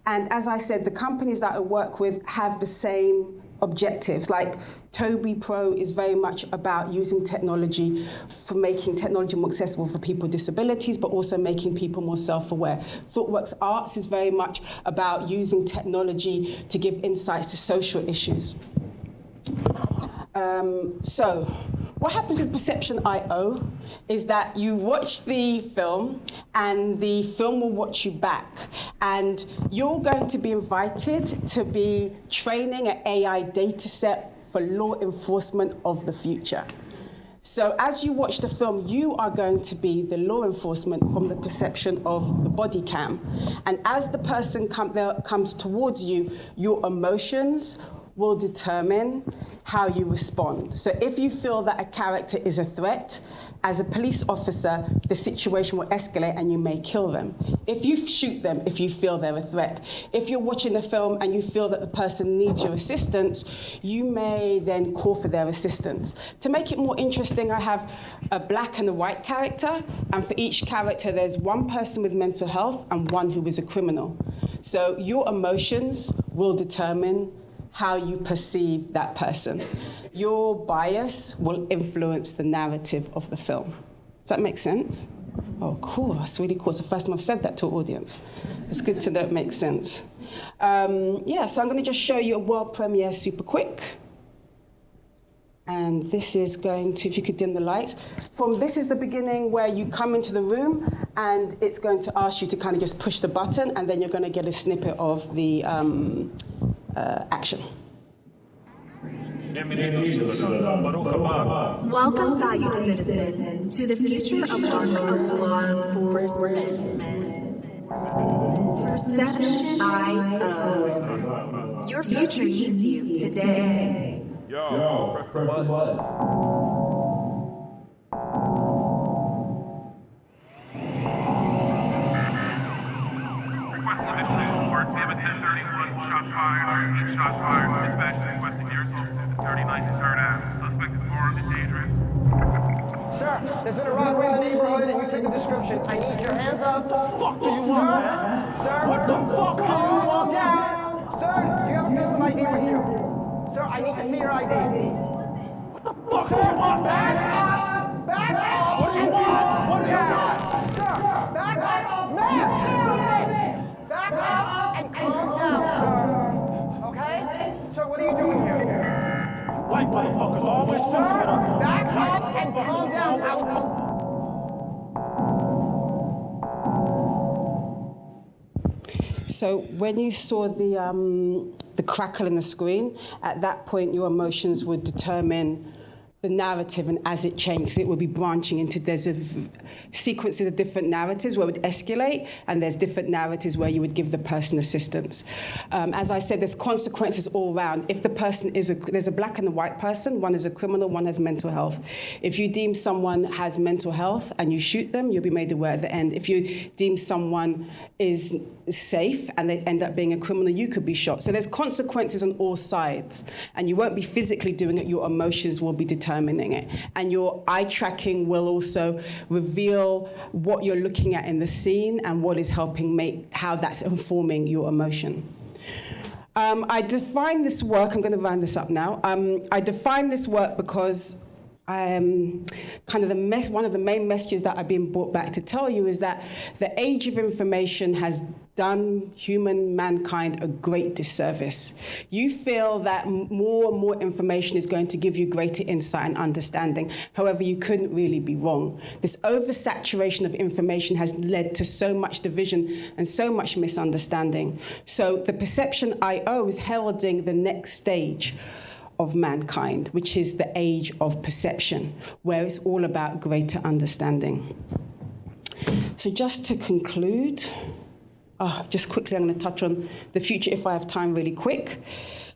And as I said, the companies that I work with have the same objectives. Like Tobii Pro is very much about using technology for making technology more accessible for people with disabilities, but also making people more self-aware. ThoughtWorks Arts is very much about using technology to give insights to social issues. Um, so, what happens with Perception I/O is that you watch the film and the film will watch you back. And you're going to be invited to be training an AI data set for law enforcement of the future. So as you watch the film, you are going to be the law enforcement from the perception of the body cam. And as the person come, comes towards you, your emotions will determine how you respond. So if you feel that a character is a threat, as a police officer, the situation will escalate and you may kill them. If you shoot them, if you feel they're a threat. If you're watching a film and you feel that the person needs your assistance, you may then call for their assistance. To make it more interesting, I have a black and a white character, and for each character, there's one person with mental health and one who is a criminal. So your emotions will determine how you perceive that person. Your bias will influence the narrative of the film. Does that make sense? Oh, cool. That's really cool. It's the first time I've said that to an audience. It's good to know it makes sense. Um, yeah, so I'm going to just show you a world premiere super quick. And this is going to, if you could dim the lights. From this is the beginning where you come into the room and it's going to ask you to kind of just push the button and then you're going to get a snippet of the um, Uh, action. Welcome, valued citizen, to the future of law enforcement. Perception IO. Your future needs you today. Yo, press the button. Sir, there's been a robbery in the neighborhood and you fit the description. I need your hands up. What the fuck do you want, man? Sir, what the fuck do you want? Down. Sir, do you have a physical ID with you? Sir, I need to see your ID. So when you saw the, um, the crackle in the screen, at that point your emotions would determine the narrative and as it changes it would be branching into there's a sequences of different narratives where it would escalate and there's different narratives where you would give the person assistance. Um, as i said there's consequences all round. If the person is a there's a black and a white person one is a criminal one has mental health. If you deem someone has mental health and you shoot them you'll be made aware at the end. If you deem someone is safe and they end up being a criminal you could be shot. So there's consequences on all sides and you won't be physically doing it. Your emotions will be determining it and your eye tracking will also reveal what you're looking at in the scene and what is helping make how that's informing your emotion um, I define this work, I'm going to round this up now. Um, I define this work because um, kind of the mess, one of the main messages that I've been brought back to tell you is that the age of information has done human mankind a great disservice. You feel that more and more information is going to give you greater insight and understanding. However, you couldn't really be wrong. This oversaturation of information has led to so much division and so much misunderstanding. So the perception I/O is heralding the next stage of mankind, which is the age of perception, where it's all about greater understanding. So, just to conclude, oh, just quickly, I'm going to touch on the future if I have time, really quick.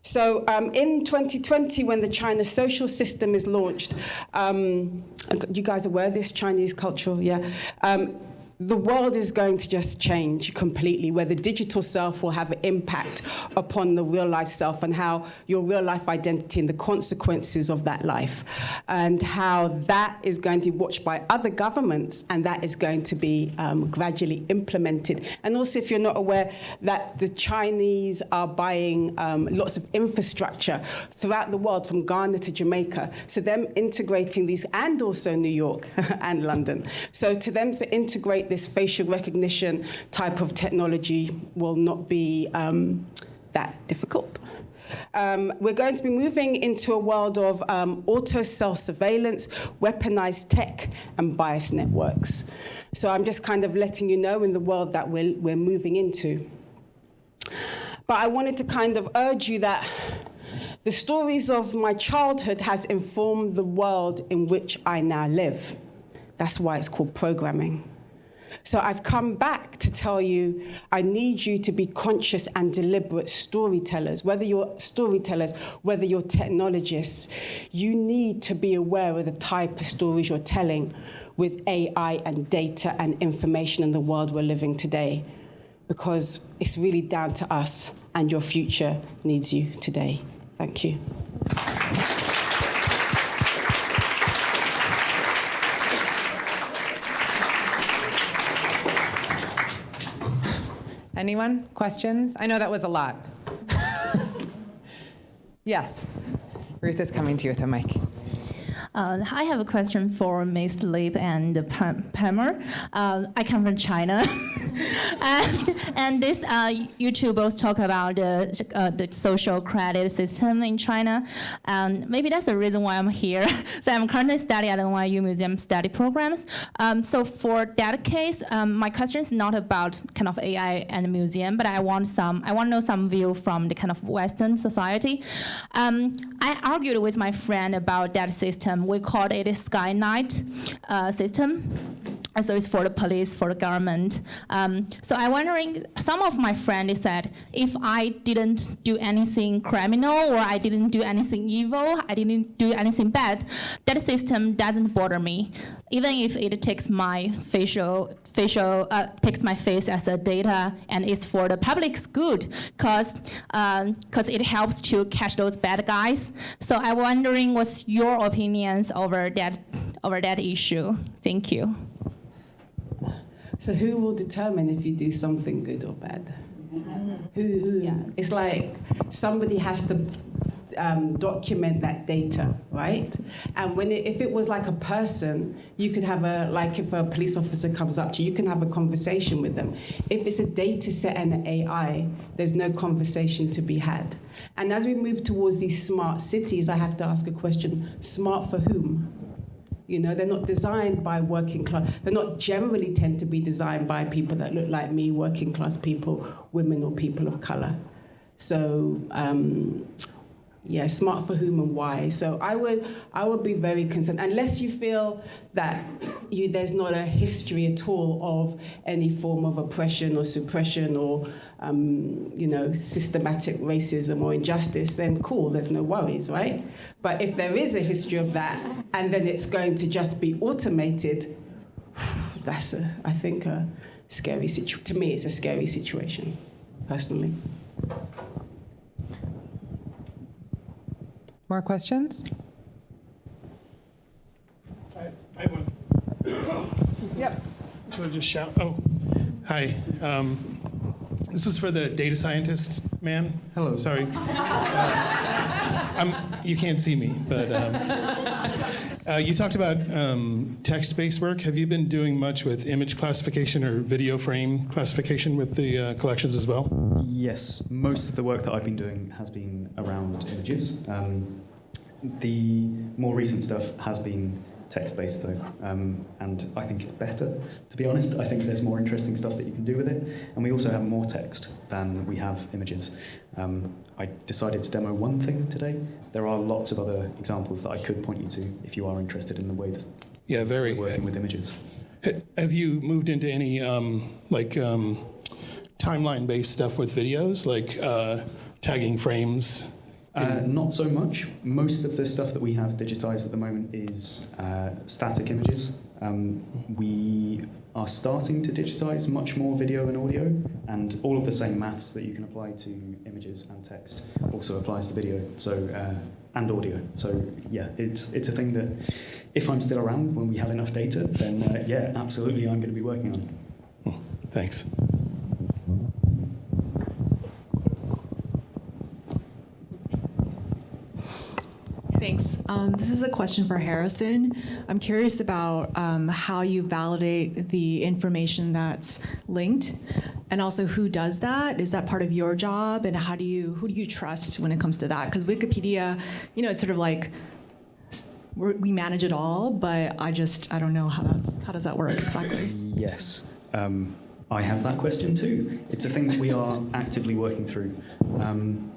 So, um, in 2020, when the China social system is launched, um, you guys are aware of this Chinese cultural, yeah? Um, the world is going to just change completely, where the digital self will have an impact upon the real life self and how your real life identity and the consequences of that life, and how that is going to be watched by other governments and that is going to be um, gradually implemented. And also, if you're not aware, that the Chinese are buying um, lots of infrastructure throughout the world, from Ghana to Jamaica. So, them integrating these, and also New York and London. So, to them to integrate this facial recognition type of technology will not be um, that difficult. Um, we're going to be moving into a world of um, auto self surveillance, weaponized tech, and bias networks. So I'm just kind of letting you know in the world that we're, we're moving into. But I wanted to kind of urge you that the stories of my childhood has informed the world in which I now live. That's why it's called programming. So I've come back to tell you I need you to be conscious and deliberate storytellers. Whether you're storytellers, whether you're technologists, you need to be aware of the type of stories you're telling with AI and data and information in the world we're living today. Because it's really down to us, and your future needs you today. Thank you. Anyone? Questions? I know that was a lot. yes. Ruth is coming to you with a mic. Uh, I have a question for Ms. Lipps and Pam- Palmer. Uh, I come from China, and, and this uh, YouTube both talk about the, uh, the social credit system in China, and maybe that's the reason why I'm here. so I'm currently studying at NYU Museum study programs. Um, so for that case, um, my question is not about kind of AI and museum, but I want some. I want to know some view from the kind of Western society. Um, I argued with my friend about that system. We called it a Skynet uh, system. so it's for the police, for the government. Um, so I'm wondering, some of my friends said, if I didn't do anything criminal or I didn't do anything evil, I didn't do anything bad, that system doesn't bother me, even if it takes my facial facial uh, takes my face as a data and it's for the public's good because because it helps to catch those bad guys. So I'm wondering what's your opinions over that over that issue. Thank you. So who will determine if you do something good or bad? Who, who? It's like somebody has to um, document that data, right? And when it, if it was like a person, you could have a like if a police officer comes up to you, you can have a conversation with them. If it's a data set and an AI, there's no conversation to be had. And as we move towards these smart cities, I have to ask a question: smart for whom? You know, they're not designed by working class. They're not generally tend to be designed by people that look like me, working class people, women or people of color. So, um, yeah, smart for whom and why. So I would, I would be very concerned unless you feel that you, there's not a history at all of any form of oppression or suppression or um, you know systematic racism or injustice. Then cool, there's no worries, right? But if there is a history of that, and then it's going to just be automated, that's a, I think a scary situation. To me, it's a scary situation, personally. More questions? I, I have one. Yep. Should I just shout? Oh, hi. Um, this is for the data scientist man. Hello. Sorry. Uh, you can't see me, but um, uh, you talked about um, text-based work. Have you been doing much with image classification or video frame classification with the uh, collections as well? Yes, most of the work that I've been doing has been around images. Um, the more recent stuff has been text-based though, um, and I think it's better, to be honest. I think there's more interesting stuff that you can do with it, and we also have more text than we have images. Um, I decided to demo one thing today. There are lots of other examples that I could point you to if you are interested in the way that yeah, very working with images. Have you moved into any um, like um, timeline-based stuff with videos, like uh, tagging frames? Uh, not so much. Most of the stuff that we have digitized at the moment is uh, static images. Um, we are starting to digitize much more video and audio, and all of the same maths that you can apply to images and text also applies to video so uh, and audio. So yeah, it's it's a thing that if I'm still around when we have enough data, then uh, yeah, absolutely, I'm going to be working on. Thanks. Thanks. Um, this is a question for Harrison. I'm curious about um, how you validate the information that's linked, and also who does that. Is that part of your job, and how do you who do you trust when it comes to that? Because Wikipedia, you know, it's sort of like we manage it all, but I just I don't know how that's how does that work exactly. Yes. Um, I have that question too. It's a thing that we are actively working through. Um,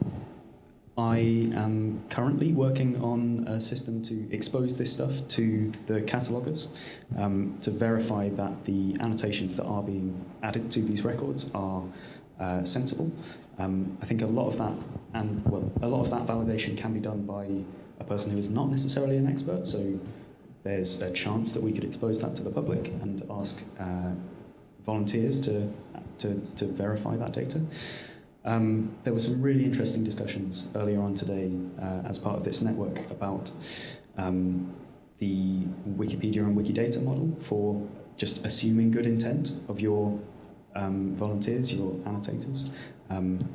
I am currently working on a system to expose this stuff to the cataloguers um, to verify that the annotations that are being added to these records are uh, sensible. Um, I think a lot of that, and well, a lot of that validation can be done by a person who is not necessarily an expert. So there's a chance that we could expose that to the public and ask uh, volunteers to, to to verify that data. Um, there were some really interesting discussions earlier on today uh, as part of this network about um, the Wikipedia and Wikidata model for just assuming good intent of your um, volunteers, your annotators, um,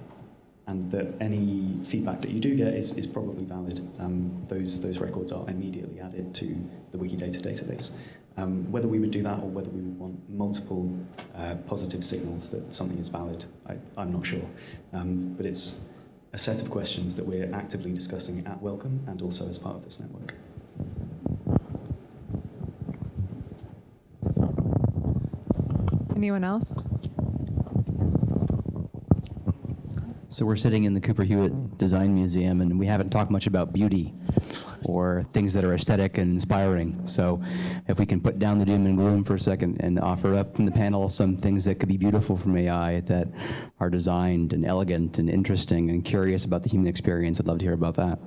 and that any feedback that you do get is, is probably valid. Um, those, those records are immediately added to the Wikidata database. Um, whether we would do that or whether we would want multiple uh, positive signals that something is valid, I, I'm not sure. Um, but it's a set of questions that we're actively discussing at Wellcome and also as part of this network. Anyone else? So we're sitting in the Cooper Hewitt Design Museum, and we haven't talked much about beauty. or things that are aesthetic and inspiring. So if we can put down the doom and gloom for a second and offer up from the panel some things that could be beautiful from AI that are designed and elegant and interesting and curious about the human experience, I'd love to hear about that.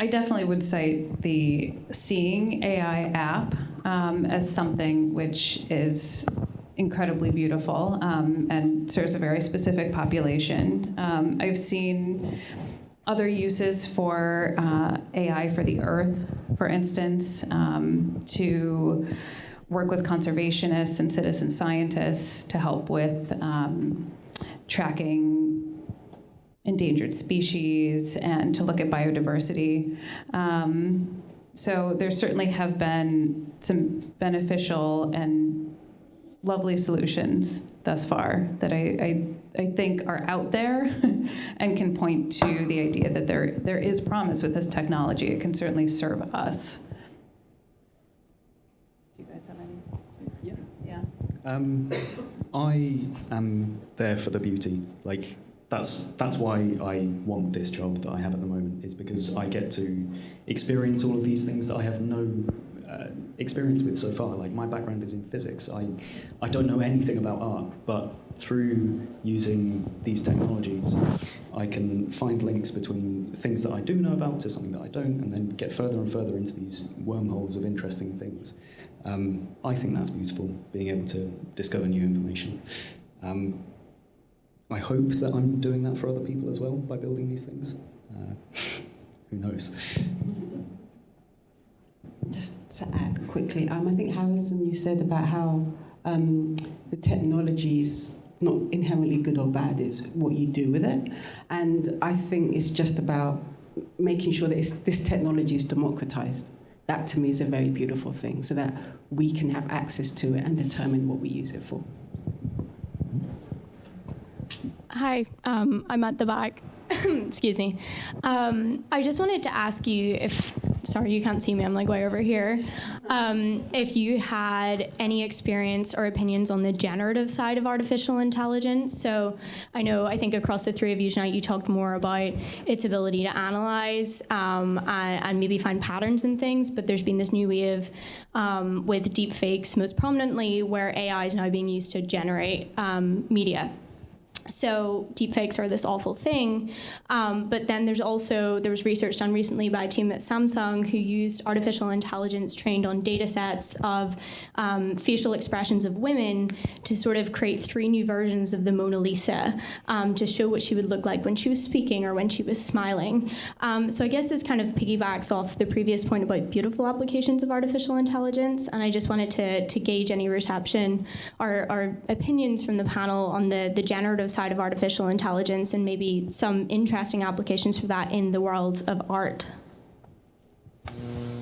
I definitely would cite the Seeing AI app um, as something which is incredibly beautiful um, and serves a very specific population. Um, I've seen other uses for uh, AI for the earth, for instance, um, to work with conservationists and citizen scientists to help with um, tracking endangered species and to look at biodiversity. Um, so there certainly have been some beneficial and lovely solutions thus far that I, I, I think are out there and can point to the idea that there, there is promise with this technology. It can certainly serve us. Do you guys have any? Yeah. Um, I am there for the beauty. Like that's that's why I want this job that I have at the moment. Is because I get to experience all of these things that I have no uh, experience with so far. Like my background is in physics. I I don't know anything about art, but through using these technologies, I can find links between things that I do know about to something that I don't, and then get further and further into these wormholes of interesting things. Um, I think that's beautiful, being able to discover new information. Um, I hope that I'm doing that for other people as well by building these things. Uh, who knows? Just to add quickly, um, I think Harrison, you said about how um, the technology is not inherently good or bad, it's what you do with it. And I think it's just about making sure that this technology is democratized. That to me is a very beautiful thing, so that we can have access to it and determine what we use it for. Hi, um, I'm at the back. Excuse me. Um, I just wanted to ask you if, sorry, you can't see me, I'm like way over here. Um, if you had any experience or opinions on the generative side of artificial intelligence. So I know, I think across the three of you tonight, you talked more about its ability to analyze um, and, and, maybe find patterns in things, but there's been this new wave um, with deepfakes most prominently where AI is now being used to generate um, media so deepfakes are this awful thing. Um, but then there's also, there was research done recently by a team at Samsung who used artificial intelligence trained on data sets of um, facial expressions of women to sort of create three new versions of the Mona Lisa um, to show what she would look like when she was speaking or when she was smiling. Um, so I guess this kind of piggybacks off the previous point about beautiful applications of artificial intelligence. And I just wanted to, to gauge any reception or, or opinions from the panel on the, the generative side of artificial intelligence and maybe some interesting applications for that in the world of art?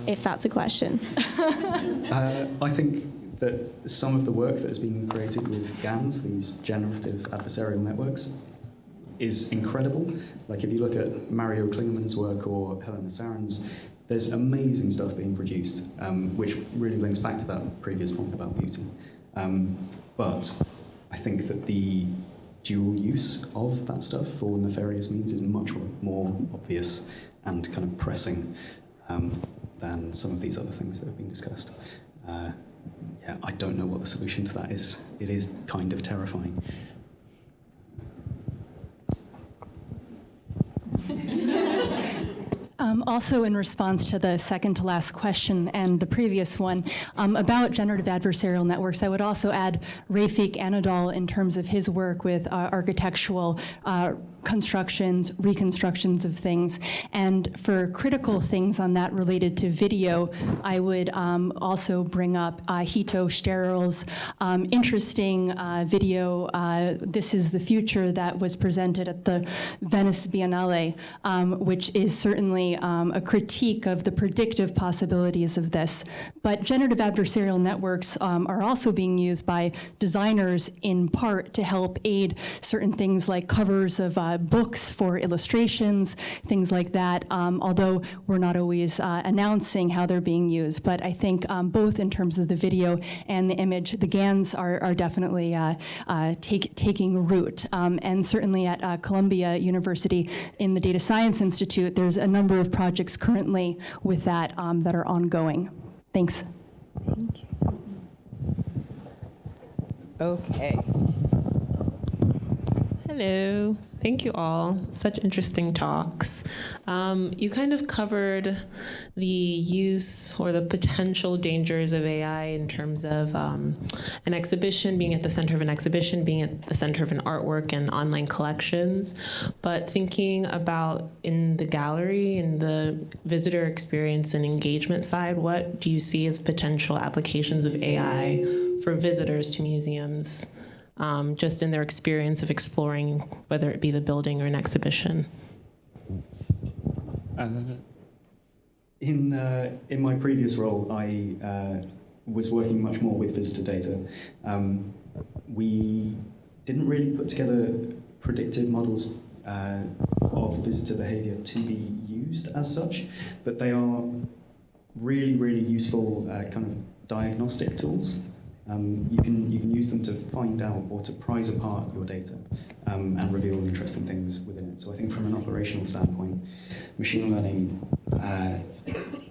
If that's a question. uh, I think that some of the work that has been created with GANs, these generative adversarial networks, is incredible. Like if you look at Mario Klingemann's work or Helena Sarin's, there's amazing stuff being produced, um, which really links back to that previous point about beauty. Um, but I think that the dual use of that stuff for nefarious means is much more obvious and kind of pressing um, than some of these other things that have been discussed. Uh, yeah, I don't know what the solution to that is. It is kind of terrifying. Um, also, in response to the second to last question and the previous one um, about generative adversarial networks, I would also add Refik Anadol in terms of his work with uh, architectural uh, constructions, reconstructions of things. And for critical things on that related to video, I would um, also bring up uh, Hito Steyerl's um, interesting uh, video, uh, This is the Future, that was presented at the Venice Biennale, um, which is certainly um, a critique of the predictive possibilities of this. But generative adversarial networks um, are also being used by designers in part to help aid certain things like covers of uh, uh, books for illustrations, things like that, um, although we're not always uh, announcing how they're being used. But I think um, both in terms of the video and the image, the GANs are, are definitely uh, uh, take, taking root. Um, and certainly at uh, Columbia University in the Data Science Institute, there's a number of projects currently with that um, that are ongoing. Thanks. Thank you. Okay. Hello. Thank you all. Such interesting talks. Um, you kind of covered the use or the potential dangers of AI in terms of um, an exhibition, being at the center of an exhibition, being at the center of an artwork and online collections. But thinking about in the gallery, in the visitor experience and engagement side, what do you see as potential applications of AI for visitors to museums? Um, just in their experience of exploring, whether it be the building or an exhibition. Uh, in, uh, in my previous role, I uh, was working much more with visitor data. Um, we didn't really put together predictive models uh, of visitor behavior to be used as such, but they are really, really useful uh, kind of diagnostic tools. Um, you, can, you can use them to find out or to prize apart your data um, and reveal interesting things within it. So I think from an operational standpoint, machine learning uh,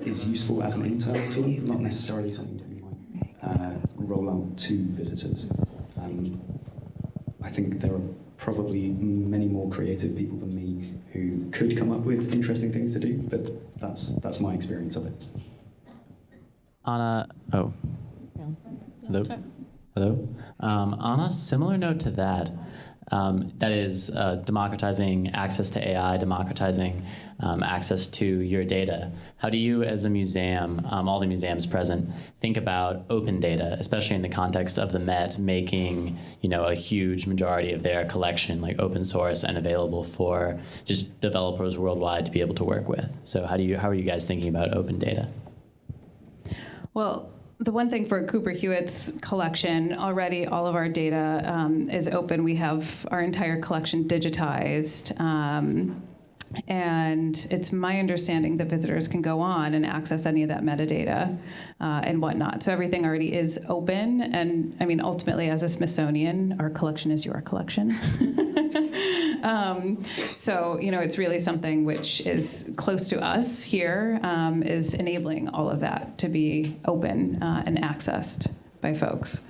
is useful as an internal tool, not necessarily something that you might uh, roll out to visitors. Um, I think there are probably many more creative people than me who could come up with interesting things to do, but that's, that's my experience of it. Anna, oh, Hello? Hello? Um, on a similar note to that, um, that is uh, democratizing access to AI, democratizing um, access to your data. How do you, as a museum, um, all the museums present, think about open data, especially in the context of the Met making, you know, a huge majority of their collection like open source and available for just developers worldwide to be able to work with? So how do you, how are you guys thinking about open data? Well, the one thing for Cooper Hewitt's collection, already all of our data um, is open. We have our entire collection digitized. Um, and it's my understanding that visitors can go on and access any of that metadata uh, and whatnot. So everything already is open. And I mean, ultimately, as a Smithsonian, our collection is your collection. um, so, you know, it's really something which is close to us here, um, is enabling all of that to be open uh, and accessed by folks.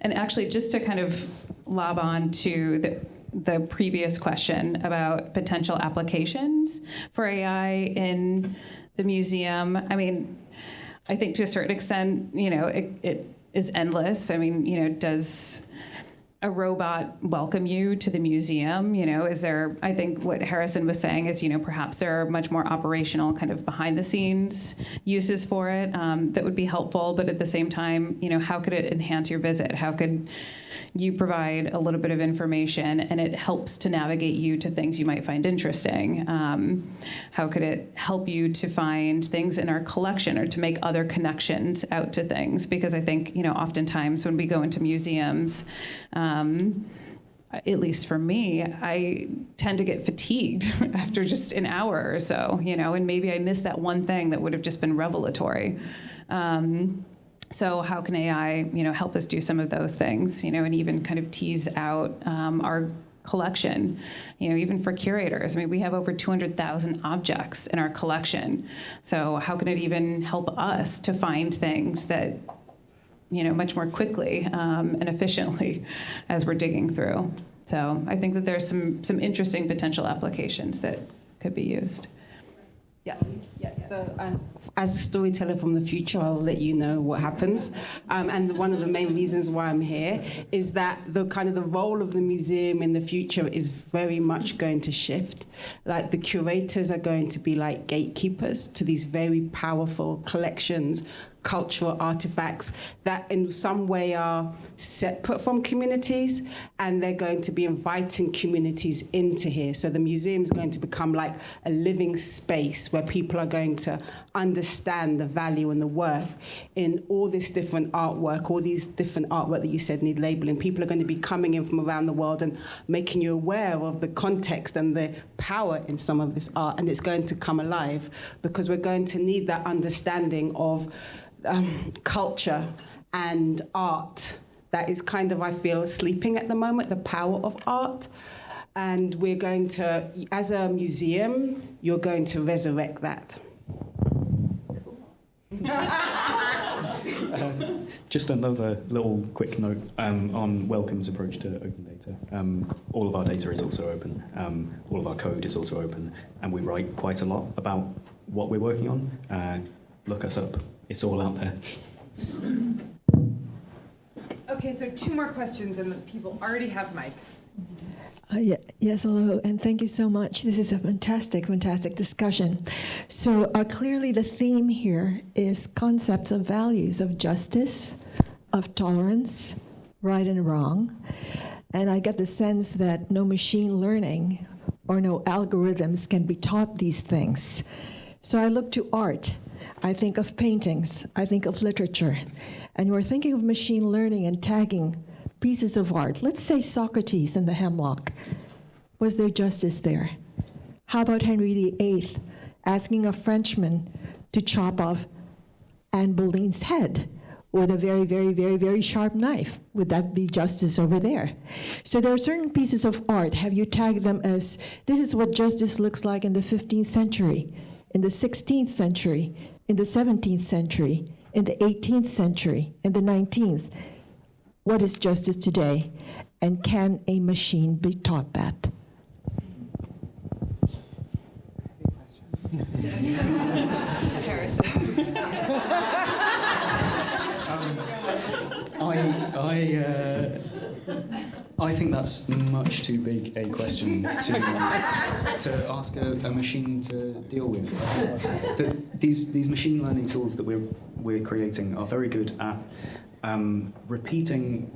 And actually, just to kind of lob on to the the previous question about potential applications for AI in the museum. I mean, I think to a certain extent, you know, it, it is endless. I mean, you know, does a robot welcome you to the museum? You know, is there, I think what Harrison was saying is, you know, perhaps there are much more operational kind of behind the scenes uses for it um, that would be helpful, but at the same time, you know, how could it enhance your visit? How could you provide a little bit of information and it helps to navigate you to things you might find interesting. Um, how could it help you to find things in our collection or to make other connections out to things? Because I think, you know, oftentimes when we go into museums, um, at least for me, I tend to get fatigued after just an hour or so, you know, and maybe I miss that one thing that would have just been revelatory. Um, so how can AI, you know, help us do some of those things, you know, and even kind of tease out um, our collection, you know, even for curators. I mean, we have over 200,000 objects in our collection. So how can it even help us to find things that, you know, much more quickly um, and efficiently as we're digging through? So I think that there's some some interesting potential applications that could be used. Yeah, yeah. So, um, as a storyteller from the future, I'll let you know what happens. Um, and one of the main reasons why I'm here is that the kind of the role of the museum in the future is very much going to shift. Like the curators are going to be like gatekeepers to these very powerful collections, cultural artifacts that in some way are separate from communities and they're going to be inviting communities into here. So the museum is going to become like a living space where people are going to understand the value and the worth in all this different artwork, all these different artwork that you said need labeling. People are going to be coming in from around the world and making you aware of the context and the power in some of this art, and it's going to come alive because we're going to need that understanding of um, culture and art that is kind of, I feel, sleeping at the moment, the power of art. And we're going to, as a museum, you're going to resurrect that. Um, just another little quick note um, on Wellcome's approach to open data. Um, all of our data is also open. Um, all of our code is also open, and we write quite a lot about what we're working on. Uh, look us up; it's all out there. Okay, so two more questions, and the people already have mics. Uh, yeah, yes, hello, and thank you so much. This is a fantastic, fantastic discussion. So uh, clearly, the theme here is concepts of values of justice, of tolerance, right and wrong, and I get the sense that no machine learning or no algorithms can be taught these things. So I look to art. I think of paintings. I think of literature, and we're thinking of machine learning and tagging pieces of art. Let's say Socrates and the Hemlock. Was there justice there? How about Henry VIII asking a Frenchman to chop off Anne Boleyn's head with a very, very, very, very sharp knife? Would that be justice over there? So there are certain pieces of art. Have you tagged them as this is what justice looks like in the 15th century, in the 16th century, in the 17th century, in the 18th century, in the 19th? What is justice today? And can a machine be taught that? I, I, uh, I think that's much too big a question to, to ask a, a machine to deal with. The, these, these machine learning tools that we're, we're creating are very good at um, repeating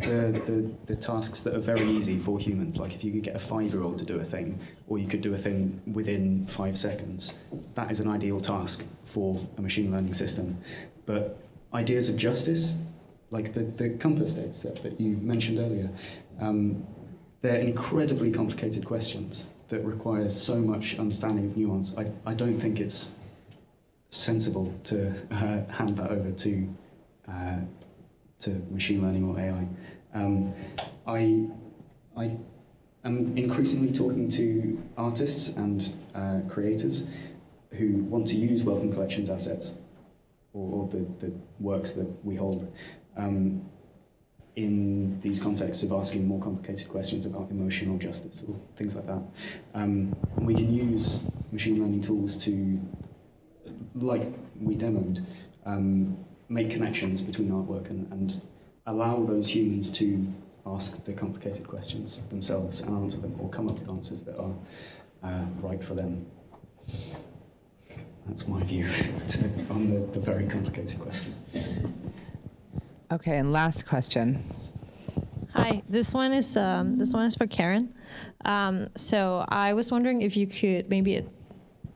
the, the, the tasks that are very easy for humans. Like if you could get a five-year-old to do a thing, or you could do a thing within five seconds, that is an ideal task for a machine learning system. But ideas of justice, like the, the COMPAS data set that you mentioned earlier, um, they're incredibly complicated questions that require so much understanding of nuance. I, I don't think it's sensible to uh, hand that over to uh, to machine learning or AI. Um, I, I am increasingly talking to artists and uh, creators who want to use Wellcome Collections assets or, or the, the works that we hold um, in these contexts of asking more complicated questions about emotional justice or things like that. Um, and we can use machine learning tools to, like we demoed, um, make connections between artwork and, and allow those humans to ask the complicated questions themselves and answer them or come up with answers that are uh, right for them. That's my view on the, the very complicated question. Okay, and last question. Hi, this one is um, this one is for Karen. Um, so I was wondering if you could maybe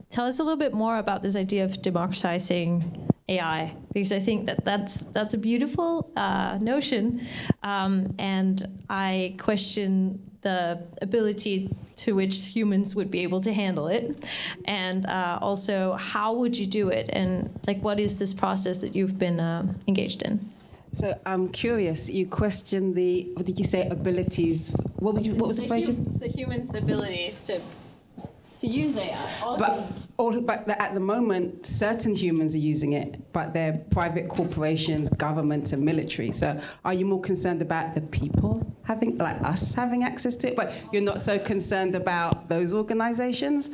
tell us a little bit more about this idea of democratizing AI, because I think that that's that's a beautiful uh, notion, um, and I question the ability to which humans would be able to handle it, and uh, also how would you do it, and like what is this process that you've been uh, engaged in? So I'm curious. You question the what did you say abilities? What was you, what was the, phrase? the human's abilities to to use AI. But, all, but at the moment, certain humans are using it, but they're private corporations, government, and military. So are you more concerned about the people having, like us, having access to it, but you're not so concerned about those organizations?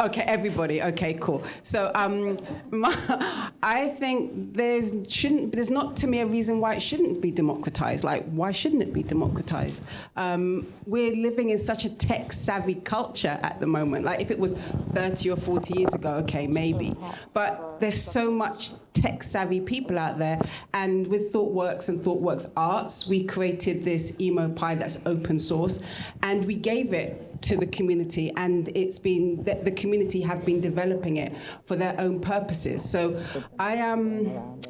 Okay, everybody. Okay, cool. So um, my, I think there's shouldn't there's not to me a reason why it shouldn't be democratized. Like why shouldn't it be democratized? Um, we're living in such a tech savvy culture at the moment. Like if it was 30 or 40 years ago, okay, maybe. But there's so much tech savvy people out there, and with ThoughtWorks and ThoughtWorks Arts, we created this EmoPy that's open source, and we gave it to the community, and it's been the, the community have been developing it for their own purposes. So I am,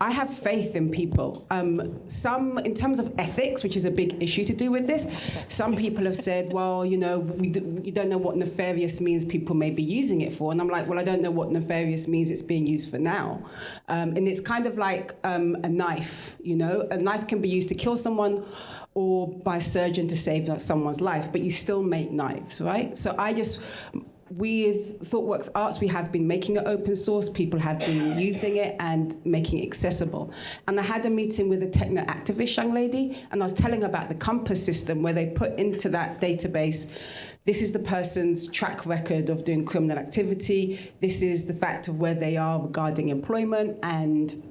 I have faith in people. Um, some, in terms of ethics, which is a big issue to do with this, some people have said, well, you know, we do, you don't know what nefarious means people may be using it for, and I'm like, well, I don't know what nefarious means it's being used for now, um, and it's kind of like um, a knife. You know, a knife can be used to kill someone or by surgeon to save someone's life, but you still make knives, right? So I just, with ThoughtWorks Arts, we have been making it open source. People have been using it and making it accessible. And I had a meeting with a techno activist young lady, and I was telling her about the COMPAS system where they put into that database this is the person's track record of doing criminal activity. This is the fact of where they are regarding employment and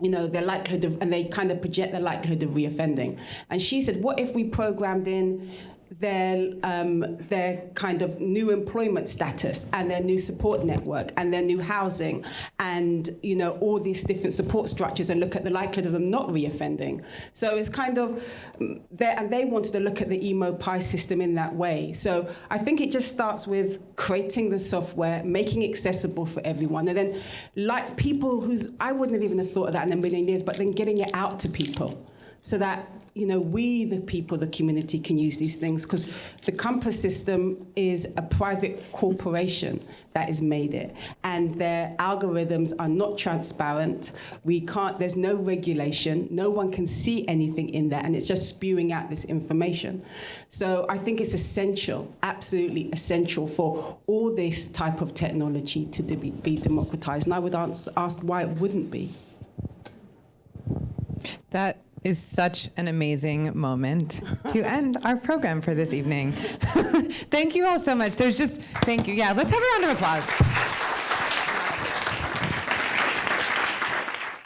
you know, their likelihood of, and they kind of project their likelihood of reoffending. And she said, what if we programmed in their um, their kind of new employment status and their new support network and their new housing and you know all these different support structures and look at the likelihood of them not reoffending. So it's kind of mm, there, and they wanted to look at the EmoPy system in that way. So I think it just starts with creating the software, making it accessible for everyone, and then like people who's I wouldn't have even thought of that in a million years, but then getting it out to people so that you know, we, the people, the community, can use these things because the COMPAS system is a private corporation that has made it, and their algorithms are not transparent. We can't. There's no regulation. No one can see anything in there, and it's just spewing out this information. So I think it's essential, absolutely essential, for all this type of technology to be, be democratized. And I would answer, ask why it wouldn't be. That is such an amazing moment to end our program for this evening. thank you all so much. There's just, thank you. Yeah, let's have a round of applause.